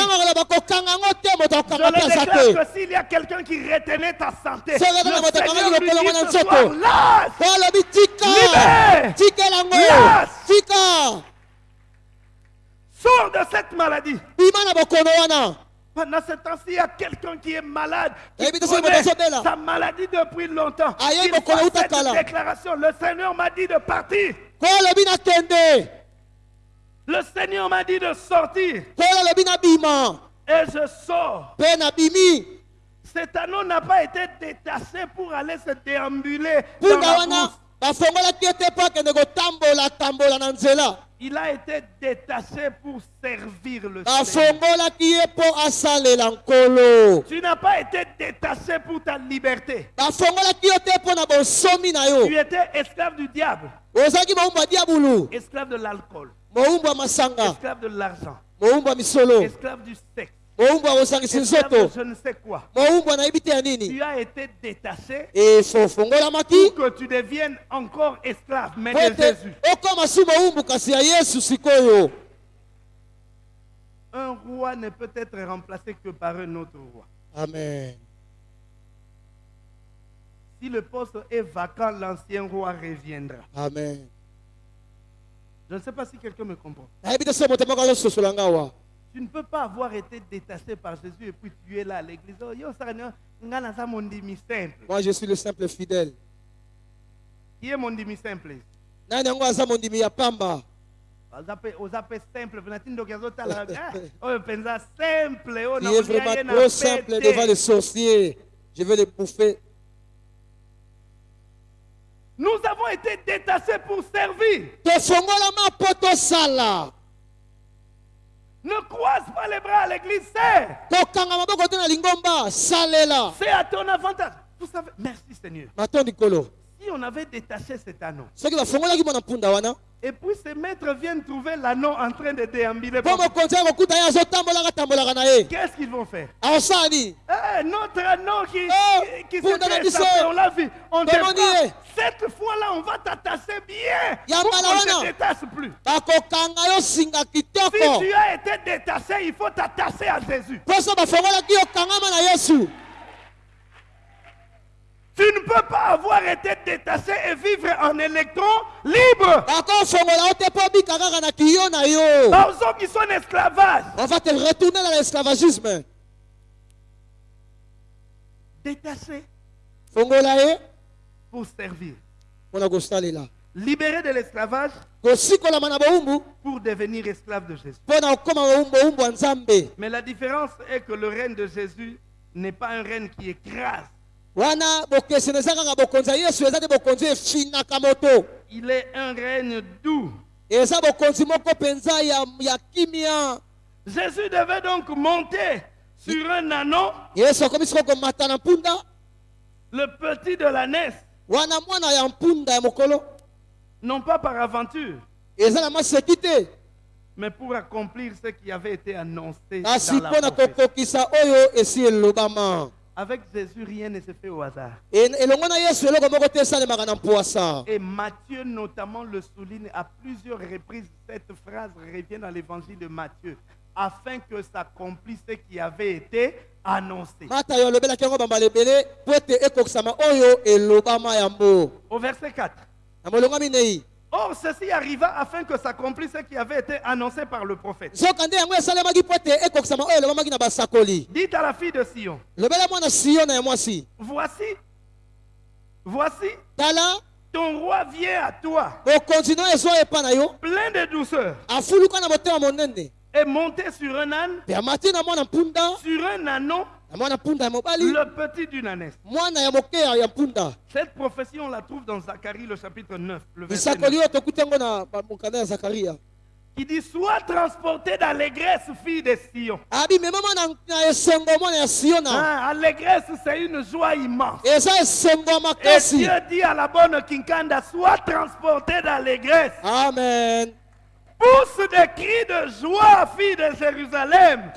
Je le déclare que s'il y a quelqu'un qui retenait ta santé, le Seigneur lui dit ce soir, lâche Libère. tika Sors de cette maladie. Pendant ce temps-ci, il y a quelqu'un qui est malade, qui Eh connaît sa maladie depuis longtemps. Il fait cette déclaration. Le Seigneur m'a dit de partir. Le Seigneur m'a dit de sortir. Et je sors. Cet anneau n'a pas été détaché pour aller se déambuler dans la brousse. Il a été détaché pour servir le Seigneur. asalela nkolo Tu n'as pas été détaché pour ta liberté. yo. Tu étais esclave du diable, esclave de l'alcool, esclave de l'argent, esclave du sexe, je ne sais quoi. Tu as été détaché efofongolamaki pour que tu deviennes encore esclave, mais de Jésus. Un roi ne peut être remplacé que par un autre roi. amen Si le poste est vacant, l'ancien roi reviendra. amen Je ne sais pas si quelqu'un me comprend. Tu ne peux pas avoir été détaché par Jésus et puis tu es là à l'église. Oh, moi je suis le simple fidèle. Qui est mon demi simple? azotala. Ah, oyo il est vraiment trop simple devant les sorciers je vais les bouffer. Nous avons été détachés pour servir ne croise pas les bras à l'église c'est c'est à ton avantage. Vous savez merci Seigneur. Si on avait détaché cet anneau et puis ces maîtres viennent trouver l'anneau en train de déambuler qu'est-ce qu'ils vont faire? Nini Eh, notre anneau qui, Oh, qui, on l'a vu. On te. Cette fois-là, on va t'attacher bien. Pour qu'on ne te détache plus? Si tu as été détaché, il faut t'attacher à Jésus. mposo bafongolaki yo kangama na yesu Tu ne peux pas avoir été détaché et vivre en électron libre. Dans qui sont en esclavage. on va te retourner dans l'esclavagisme Détaché pour servir. libéré de l'esclavage pour devenir esclave de Jésus. Mais la différence est que le règne de Jésus n'est pas un règne qui écrase. Il est un règne doux. Jésus devait donc monter sur un mpunda. Le petit de ya mokolo. Non pas par aventure, mais pour accomplir ce qui avait été annoncé dans la Avec Jésus, rien ne se fait au hasard. Et Matthieu notamment le souligne à plusieurs reprises. Cette phrase revient dans l'évangile de Matthieu, afin que s'accomplisse ce qui avait été annoncé. Au verset 4. Or, ceci arriva afin que s'accomplisse ce qui avait été annoncé par le prophète. Dites à la fille de Sion, voici, voici, ton roi vient à toi, plein de douceur, et monté sur un âne, sur un anon, le petit d'une mpunda Cette prophétie, on la trouve dans Zacharie, le chapitre 9, le verset 9, lisakoli oyo tokuti yango na ba- mokanda ya zakaria. Qui dit Sois transporté d'allégresse, fille de Sion. Hein, allégresse, c'est une joie immense. Et Dieu dit à la bonne Kinkanda Sois transporté d'allégresse. amen Pousse des cris de joie, fille de Jérusalem.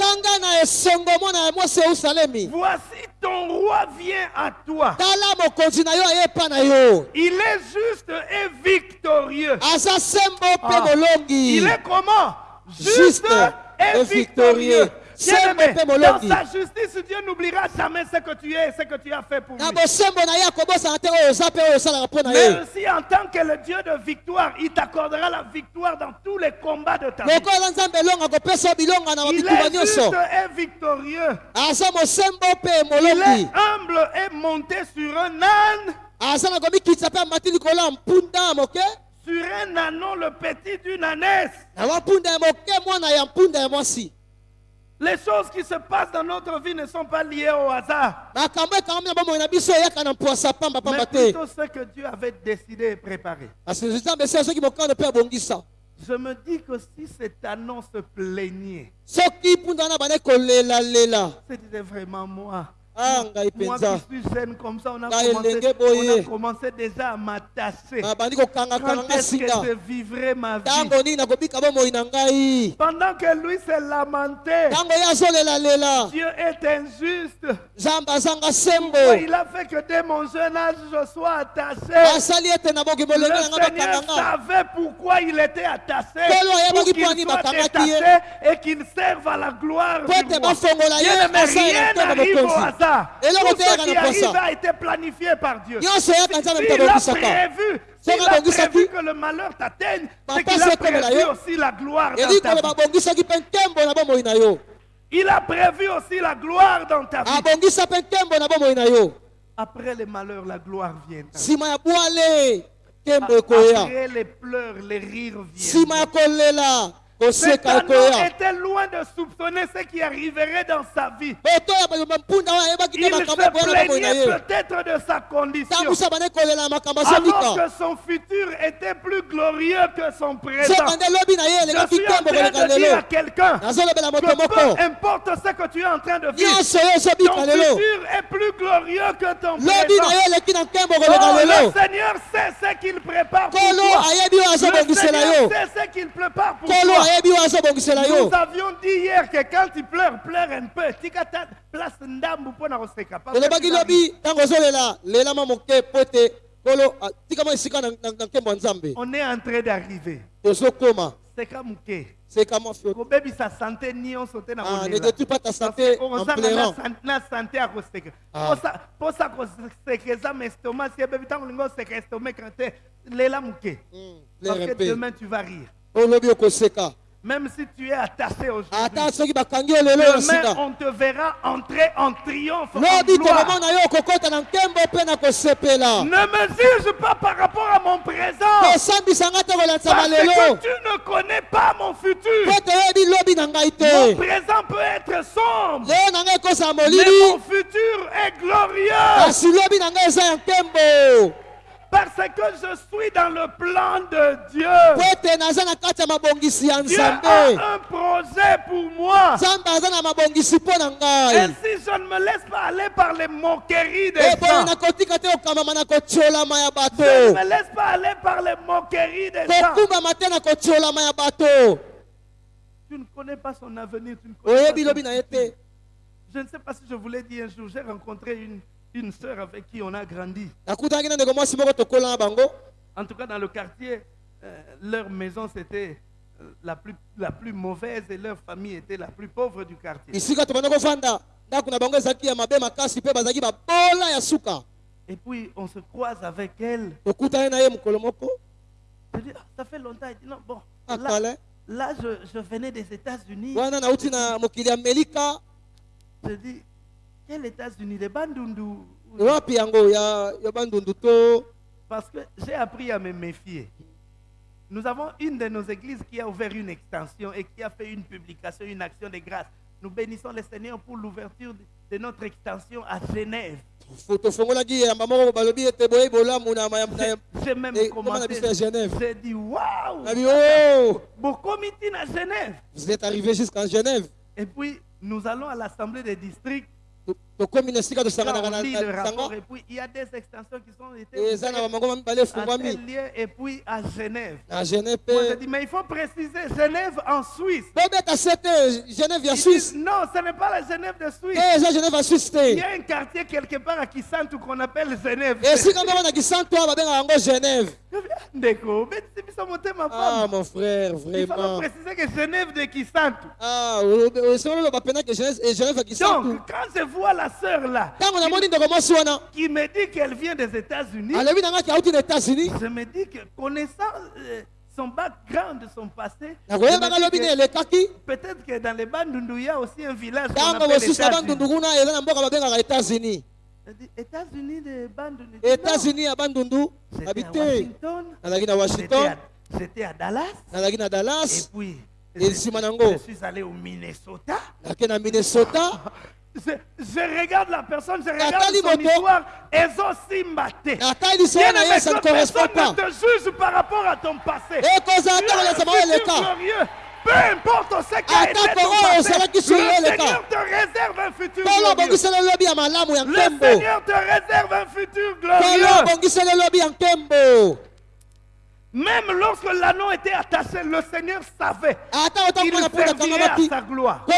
Voici ton roi vient à toi. Il est juste et victorieux. Ah. Il est comment? Juste, Juste et et victorieux. victorieux. Bien-aimé, dans sa justice, Dieu n'oubliera jamais ce que tu es et ce que tu as fait pour lui. ye aussi en tant que le Dieu de victoire, il t'accordera la victoire dans tous les combats de ta vie. Il est juste et victorieux. mpe Il est humble et monté sur un âne, moke sur un anon, le petit d'une ânesse. Les choses qui se passent dans notre vie ne sont pas liées au hasard, mais plutôt ce que Dieu avait décidé et préparé. Je me dis que si cette annonce plaignait, c'était vraiment moi. Ah Moi qui suis jeune comme ça, on a, commencé, on a commencé déjà à m'attacher. nabandi Quand est-ce que je vivrai ma vie? Pendant que lui s'est lamenté, ntango ye azolelalela Dieu est injuste. sembo Il a fait que dès mon jeune âge, je sois attaché? Le Seigneur savait pourquoi il était attaché. Pour qu'il soit détaché et qu'il serve à la gloire du roi. Bien, mais rien na n'arrive au hasard. Tout ce qui arrive a été planifié par Dieu. S'il a prévu, s'il a prévu que le malheur t'atteigne, c'est qu'il a prévu aussi la gloire dans ta vie. Il a prévu aussi la gloire dans ta vie. na yo Après les malheurs, la gloire vient. ekoya Après les pleurs, les rires viennent. Cet homme était loin de soupçonner ce qui arriverait dans sa vie. ayebaki Il se plaignait peut-être de sa condition. Alors azolika que son futur était plus glorieux que son présent. Je suis en à quelqu'un que peu importe ce que tu es en train de vivre, ton futur est plus glorieux que ton présent. Oh, le Seigneur sait ce qu'il prépare pour toi. Le Seigneur sait ce qu'il prépare pour toi. Nous avions dit hier que quand tu pleures, pleure un peu. Tika ta place ndambu mpona koseka. Parce que olobaki tu vas lobi ntango ozolela lelama moke po ete kolo tikama esika na na- na nkembo ya nzambe On est en train d'arriver. tozokoma Seka muke. Nyonso te na Ah, ne détruis pas ta santé en pleurant. na santé ya koseka Ah. Posa- posa koseka eza ma si ebebi ntango olingi oseka estomac te lela moke parce que demain tu vas rire. Olobi okoseka Même si tu es attaché aujourd'hui, demain on te verra entrer en triomphe. en gloire. Ne me juge pas par rapport à mon présent. Parce que tu ne connais pas mon futur. Mon présent peut être sombre, mais mon futur est glorieux. Parce que je suis dans le plan de Dieu. Dieu a un projet pour moi. Et si je ne me laisse pas aller par les moqueries des e boye gens, je ne me laisse pas aller par les moqueries des gens. Tu ne connais pas son avenir. Tu ne connais pas son te Je ne sais pas si je vous l'ai dit un jour, j'ai rencontré une, une sœur avec qui on a grandi. En tout cas, dans le quartier, euh, leur maison, c'était euh, la plus, la plus mauvaise et leur famille était la plus pauvre du quartier. Et puis, on se croise avec elle. Je dis, Ah, ça fait longtemps. Elle dit, non, bon, là, akale là, je, je venais des États-Unis. Je dis, quels États-Unis Les Bandundu. wapi yango ya, ya bandundu to? Parce que j'ai appris à me méfier. Nous avons une de nos églises qui a ouvert une extension et qui a fait une publication, une action de grâce. Nous bénissons le Seigneur pour l'ouverture de, notre extension à Genève. J'ai même Et commenté. J'ai dit, waouh! oh Bokomiti à Genève. vous êtes arrivé jusqu'en genève Et puis, nous allons à l'Assemblée des districts. On lit le rapport. Et puis, il y a des extensions qui sont été à tel lieu et puis à Genève. na genève Moi, mpe dit, mais il faut préciser Genève en Suisse. te genève Ils suisse non, ce n'est pas la Genève de Suisse. eza genève ya suisse Il y a un quartier quelque part à Kisantu qu'on appelle Genève. esika moko na kisanto awa babengaka yango genève Ndeko, mais c'est bisa motema ah mon frère Il faut vraiment préciser que Genève de Kisantu. ah bapenaki genève eh, genève ya kisanto Donc, quand je vois la sœur là, wana. qui me dit qu'elle vient des États-Unis, je me dis que connaissant euh, son background, son passé, peut-être que dans les Bandundu, il y a aussi un village États-Unis. états-unis. De Bandundu. États-unis ya bandundu J'étais nabi à Washington, j'étais à, à Dallas, et puis je, suis allé au minnesota Je, je regarde la personne, je regarde son Moto. histoire, na ye ça ne correspond personne pas ne te juge par rapport à ton passé. Tu as un futur glorieux. Peu importe ce qui a été ton passé, le. Seigneur te réserve un futur glorieux. Le Seigneur te réserve un futur glorieux. obongiseli lobi ya nkembo Même lorsque l'anneau était attaché, le Seigneur savait qu'il servirait à sa gloire. Le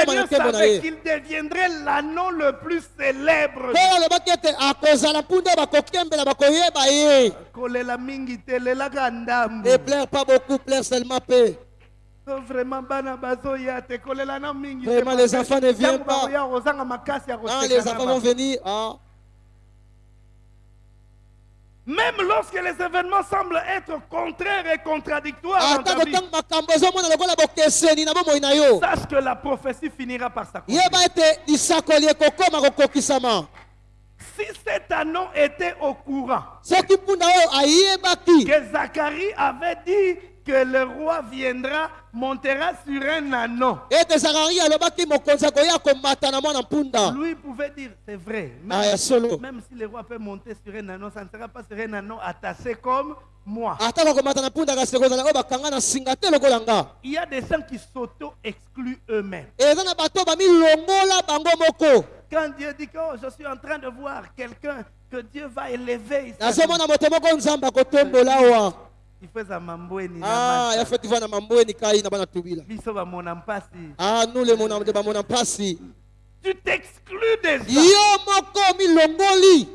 Seigneur savait qu'il deviendrait l'anneau le plus célèbre. ne pleure pas beaucoup pleure seulement Oh, vraiment parce les enfants ne viennent pas. koseka les enfants vont venir ah, même lorsque les événements semblent être contraires et contradictoires dans ta vie, sache que la prophétie finira par s'accomplir. Si cet anneau était au courant que Zacharie avait dit que le roi viendra, montera sur un anneau, lui pouvait dire c'est vrai. Même, Ah, ya solo même si le roi peut monter sur un anneau, ça ne sera pas sur un anneau attaché comme moi. Il y a des gens qui s'auto-excluent eux-mêmes. Quand Dieu dit que oh, je suis en train de voir quelqu'un que Dieu va élever, ici, ah ya feti va na mambweni kai na bana tubila biso bamona mpasi ah nous le mona de bamona mpasi tu t'exclus déjà yo moko milongoli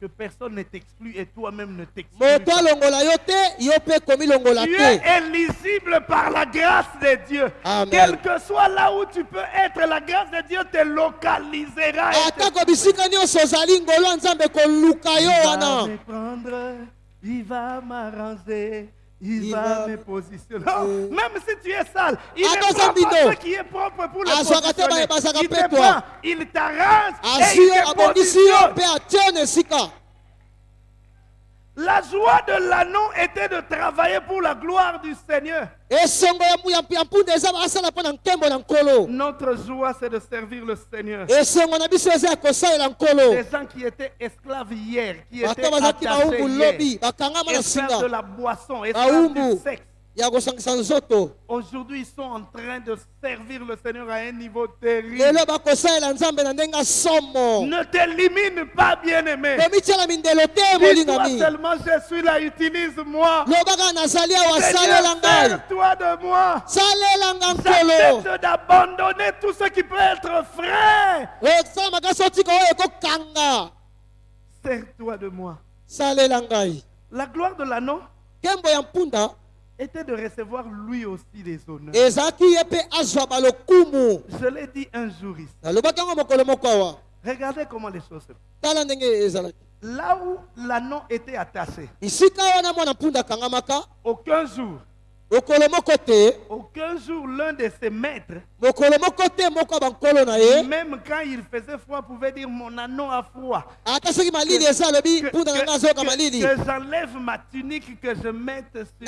que personne ne t'exclut et toi-même ne t'exclus moto pas. alongola yo te yo mpe komilongola Tu es éligible par la grâce de Dieu. Amen. Quel que soit là où tu peux être, la grâce de Dieu te localisera. et te atako bisika nyonso ozali ngolo ya nzambe koluka yo Il va wana me prendre, il va m'arranger, Il, Il va, va- me positionner. Euh. même si tu es sale, il Zambindo. ce qui est propre pour le Ah, positionner. Il te prend, il t'arrange et il te positionne. mpe atie na esika La joie de l'anneau était de travailler pour la gloire du Seigneur. Notre joie, c'est de servir le Seigneur. Les gens qui étaient esclaves hier, qui étaient attachés hier, esclaves de la boisson, esclaves du sexe. Aujourd'hui, ils sont en train de servir le Seigneur à un niveau terrible. Ne t'élimine pas, bien-aimé. Dis-toi seulement, je suis là, utilise-moi. sers-toi de moi. J'accepte d'abandonner tout ce qui peut être frais. ekokanga Sers-toi de moi. La gloire de l'anneau était de recevoir lui aussi les honneurs. Je l'ai dit un jour ici. Regardez comment les choses se passent. Là où l'anneau était attaché, aucun jour, aucun jour l'un de ses maîtres, même quand il faisait froid, pouvait dire mon anneau a froid. alobi Que, que- que- que j'enlève ma tunique, que je mette sur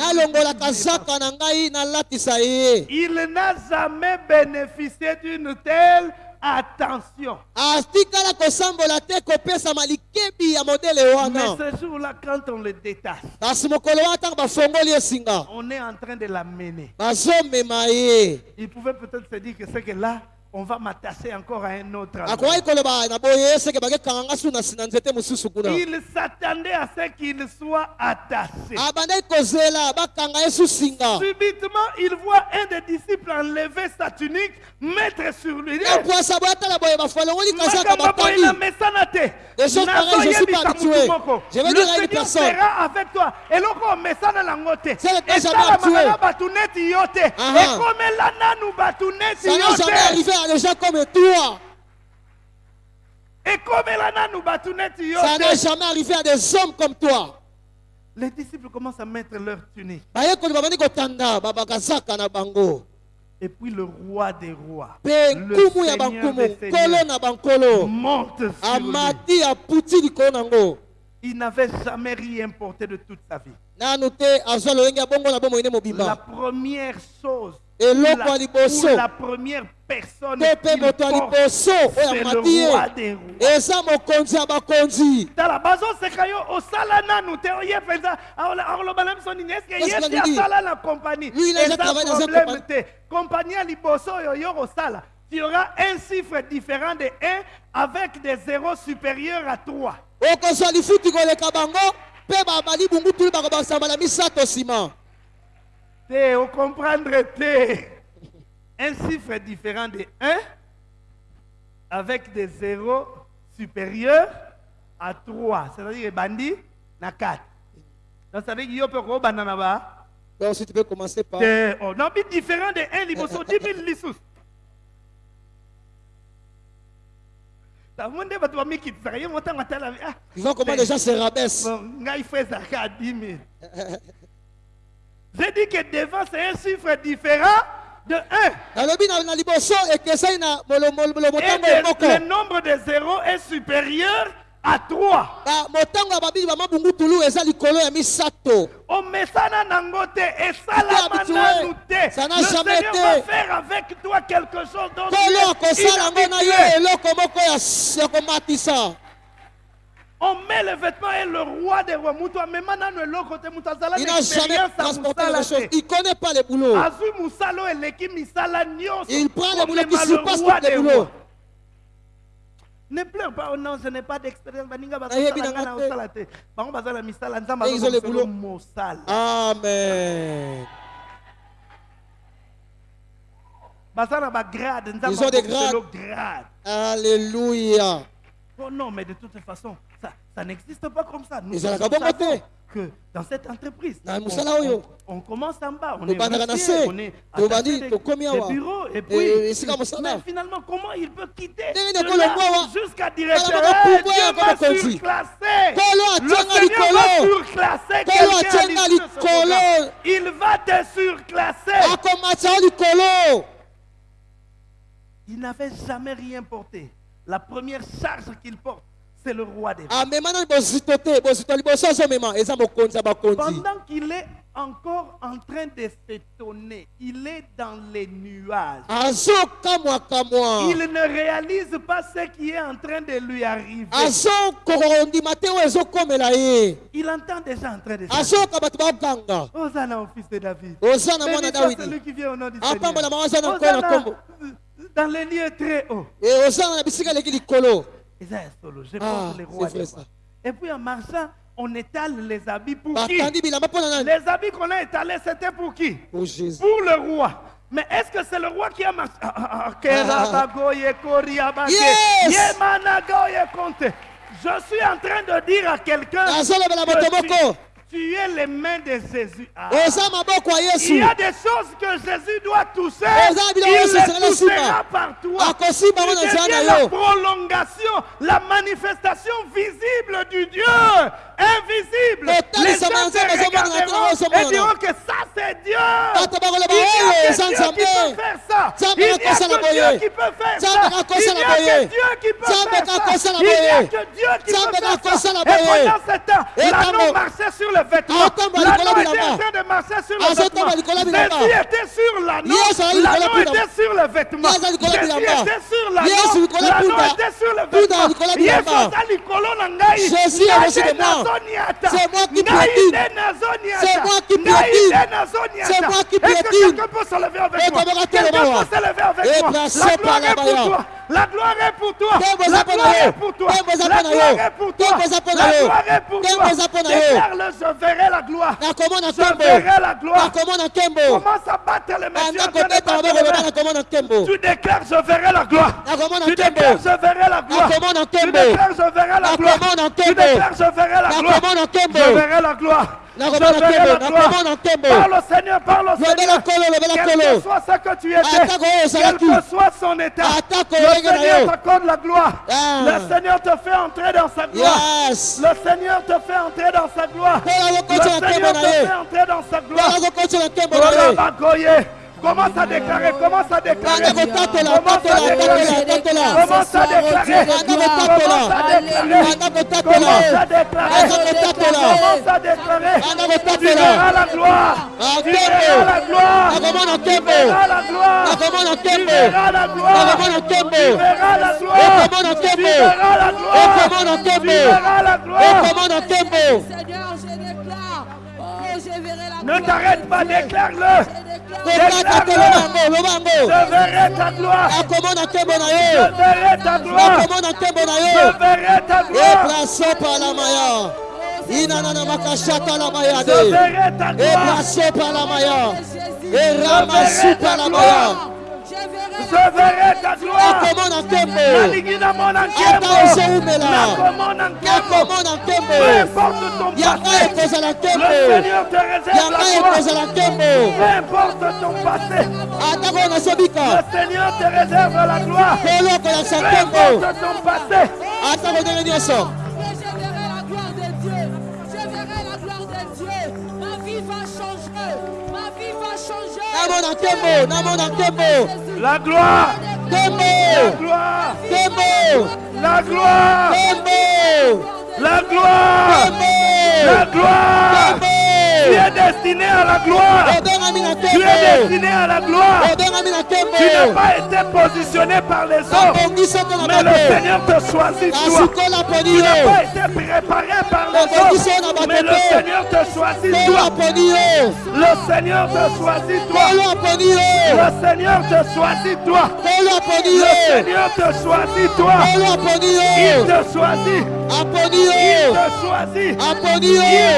Il n'a jamais bénéficié d'une telle attention. atikala kosambola te kopesama likebi ya modele Mais ce jour-là, quand on le détache, kasi mokolo wana ntango bafongoli esinga on est en train de l'amener. bazomema ye Il pouvait peut-être se dire que c'est que là, on va m'attacher encore à un autre endroit. Il s'attendait à ce qu'il soit attaché. singa Subitement, il voit un des disciples enlever sa tunique, mettre sur lui. Des choses pareilles, je suis pas habitué. Je vais dire à une personne. avec toi. te Ça esalamaka habitué. na jamais arrivé à des gens comme toi. Ekomela nanu bato neti yo ça te jamais arrivé à des hommes comme toi. Les disciples commencent à mettre leur tunique. Babakazaka na bango. Et puis le roi des rois le Seigneur des seigneurs, monte sur lui. il n'avait jamais rien porté de toute sa vie. La première chose Eloko la- ya liboso. ou la première personne te mpe qu'il moto ya liboso oyo amati ye roi des rois. Eza mokonzi ya bakonzi tala bazoseka yo osala nanu te oye mpenza biso nini eske ye te asala na eza problème te ya liboso oyo yo kosala tu auras un chiffre différent de 1 avec des zéros supérieurs à 3 okozwa lifuti koleka bango mpe babali bungutulu bakobakisama na misato nsima te ocomprendre te. Un chiffre différent de 1 avec des zéros supérieurs à 3 c'est-à-dire ebandi na 4 donc ça veut dire yo mpe okobanda na donc si tu peux commencer par oh, non bi différent de 1 liboso 10 000 lisusu tamo nde bato bamikitisaka ye motango atala ah, tu vois comment les gens se rabaissent. Bon, ngai fo ezalaka à 10 000 j'ai dit que devant c'est un chiffre différent de 1 nalobi na na liboso ekesani na molo- molo- molo- et le, le nombre de zéros est supérieur à 3 Ba- motango ya babili bamabungutulu eza likolo ya misato omesana nango te esalama nanu te le seigneur va faire avec toi quelque chose dont tu es akosala on met le vêtement et le roi des rois. Il na jamais transporté les choses. il connaît pas les boulots. Il prend les boulots qui surpassent tous les boulots. ne pleure pas oh non je n'ai pas d'expérience. Et ils ont les boulots. amen. Ils ont des akomiselo grade alléluia Oh non, mais de toute façon, ça, ça n'existe pas comme ça. Nous, savons que dans cette entreprise, on, musala on- commence en bas, on est se. on est attaché des, bureaux, et Eh, puis, mais finalement, comment il peut quitter jusqu'à directeur? Eh, Dieu Le Seigneur va likolo. surclasser quelqu'un il va te surclasser. likolo Il n'avait jamais rien porté. La première charge qu'il porte, c'est le roi des rois. Pendant qu'il est encore en train de s'étonner, il est dans les nuages. azokamwakamwa Il ne réalise pas ce qui est en train de lui arriver. ezokomela ye Il entend déjà en train de s'étonner. bato bakanga Hosanna au fils de David. oza na Béni mwana soit dawidi celui qui vient au nom du Seigneur. Hosanna dans les lieux très hauts. Solo. Je Ah, les rois des. Et puis en marchant, on étale les habits pour qui? na nani Les habits qu'on a étalés, c'était pour qui? Pour jésus. Pour le roi. Mais est-ce que c'est le roi qui a marché? Ah, ah, ah, Yes! Je suis en train de dire à quelqu'un que tu, es les mains de Jésus. Ah. Il y a des choses que Jésus doit toucher. Oza Il les nsima. par toi. Tu deviens la prolongation, la manifestation visible du Dieu invisible. Les gens te regarderont et diront que ça c'est Dieu. Il oyo a Dieu qui peut faire ça. Il n'y a que. Dieu qui peut faire ça. Il n'y a que. Dieu qui peut faire ça. Il a boye. que Dieu qui peut faire ça. Et pendant ce temps, l'anneau marchait sur le vêtement. Atambo alikolo L'anneau était en train de marcher sur le vêtement. Jésus était sur l'anneau. L'anneau était sur le vêtement. Jésus était sur l'anneau. L'anneau était sur le vêtement. Jésus est Ngai au-dessus de nde moi. nazoniata. C'est moi qui Ngai piétine. nde nazoniata. C'est moi qui Ngai piétine. nde nazoniata. C'est moi qui Est-ce que piétine. quelqu'un peut se lever avec moi? Quelqu'un peut se lever avec moi? La gloire est palabaya. pour toi. La gloire est pour toi. La gloire est pour toi. La gloire est pour toi. La gloire est pour toi. yo. Déclare-le, je verrai la gloire. Je verrai la gloire. Commence à battre les mains. Tu déclares, je verrai la gloire. Tu déclares, je verrai la gloire. Tu déclares, je verrai la gloire. Tu déclares, je verrai la gloire. Je verrai la gloire. Je la gloire. nakomona nkembo Parle au Seigneur, parle au lobela Seigneur. Quel que soit ce que tu étais, oyo quel que soit son état, Atako le Seigneur t'accorde la gloire. Ah. Le Seigneur te fait entrer dans sa gloire. Le Seigneur te fait entrer dans sa gloire. Le Seigneur te fait entrer dans sa gloire. Commence à déclarer, commence à déclarer. Commence à déclarer. Commence à déclarer. Commence à déclarer. Commence à déclarer. Tu verras la gloire. Tu verras la gloire. Tu verras la gloire. Tu verras la gloire. Tu verras la gloire. Tu verras la gloire. Tu verras la gloire. Seigneur, je déclare. Oh, je verrai la Ne gloire. t'arrête pas, déclare-le. Je verrai ta gloire. Je verrai ta gloire. Je verrai ta gloire. inanana makashata la Je mayade verrai ta gloire. ebraso palamaya Jésus. eramasu palamaya Je verrai Je verrai ta gloire. Nalingi na mona nkembo. Nakomo na nkembo. Peu importe ton passé. Le Seigneur te réserve la gloire. Peu importe ton passé. Le Seigneur te réserve la gloire. Peu importe ton passé. Namona nkembo La gloire. nkembo La gloire. nkembo La gloire. nkembo La gloire. La gloire. Tu es destiné à la gloire. Tu es destiné à la gloire. Tu n'as pas été positionné par les hommes. Mais le Seigneur te choisit toi. Tu n'as pas été préparé par les hommes. Mais le te Seigneur te choisit toi. Le Seigneur te choisit toi. Le Seigneur te choisit toi. Le Seigneur te choisit toi. Il te choisit. Il te choisit. Il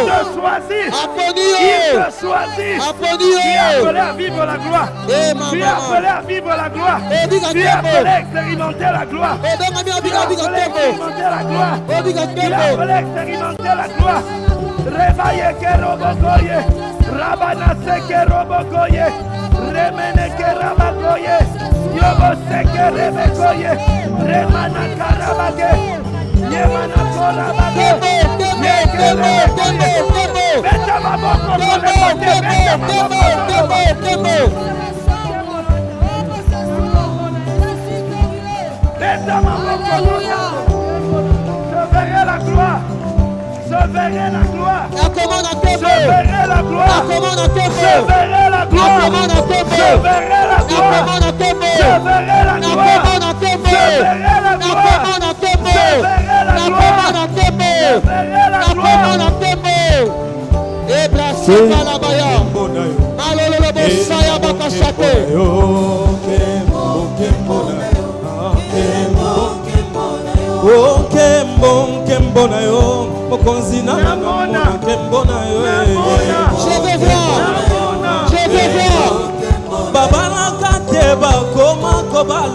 te choisit. Il te choisit. aponi Tu es appelé à vivre la gloire. Tu es appelé à vivre la gloire. Tu es appelé à expérimenter la gloire. Tu es appelé à expérimenter la gloire. Tu es appelé à expérimenter la gloire. Rebaye ke robokoye. Rabana se ke robokoye. Remene ke rabakoye. Yobo se ke rebekoye. Remana. Yemana la gloire. Je verrai la gloire. La gloire. Nakomona Je verrai la gloire. Tembo. Je verrai la gloire. Nakomona tembo. Je verrai la gloire. Nakomona tembo. Je verrai la gloire. Tembo. Je verrai la gloire. Tembo. Je verrai la. Nakomona tembo. Ebrasika la bosaya bakashate. okembo nkembo na yo. Mokonzi na Namona. nkembo na yo. Babalaka te bakoma kobala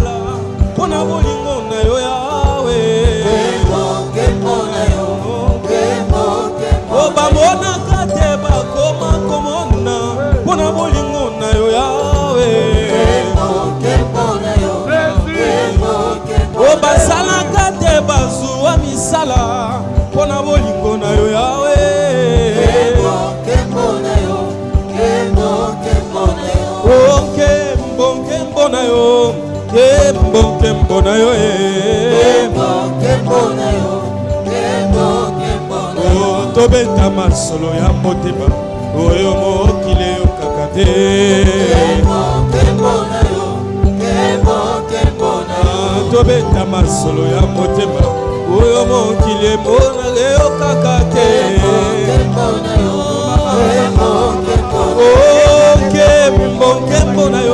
nkembo na yo eh. tobeta masolo ya motema oyo mokili eyokaka te. Ah, tobeta masolo ya motema oyo mokili emonaka eyokaka te. Nkembo nkembo na yo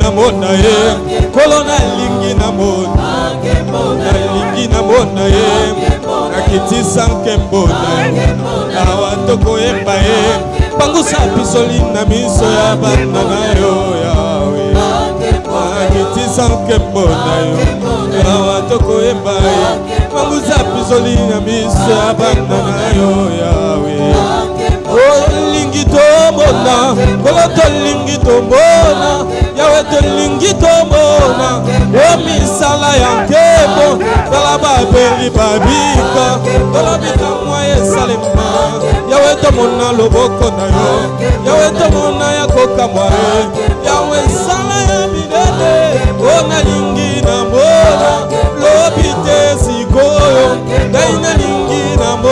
namona ye. Kolo nalingi namona nalingi namona ye. Nakitisa nkembo na yo awa tokoyemba ye. Pangusa pisoli na miso ya bana na yo yawe. Nakitisa nkembo na yo. Awa tokoyemba ye. Pangusa pisoli na miso ya bana na yo yawe. Olingi tomona kolo tolingi tomona tolingi tomona o misala ya nkembo tala babeli babika tolobika mwa esalema. Yawe tomona loboko na yo yawe tomona ya kokamwa ye yawe esala ya minene o nalingi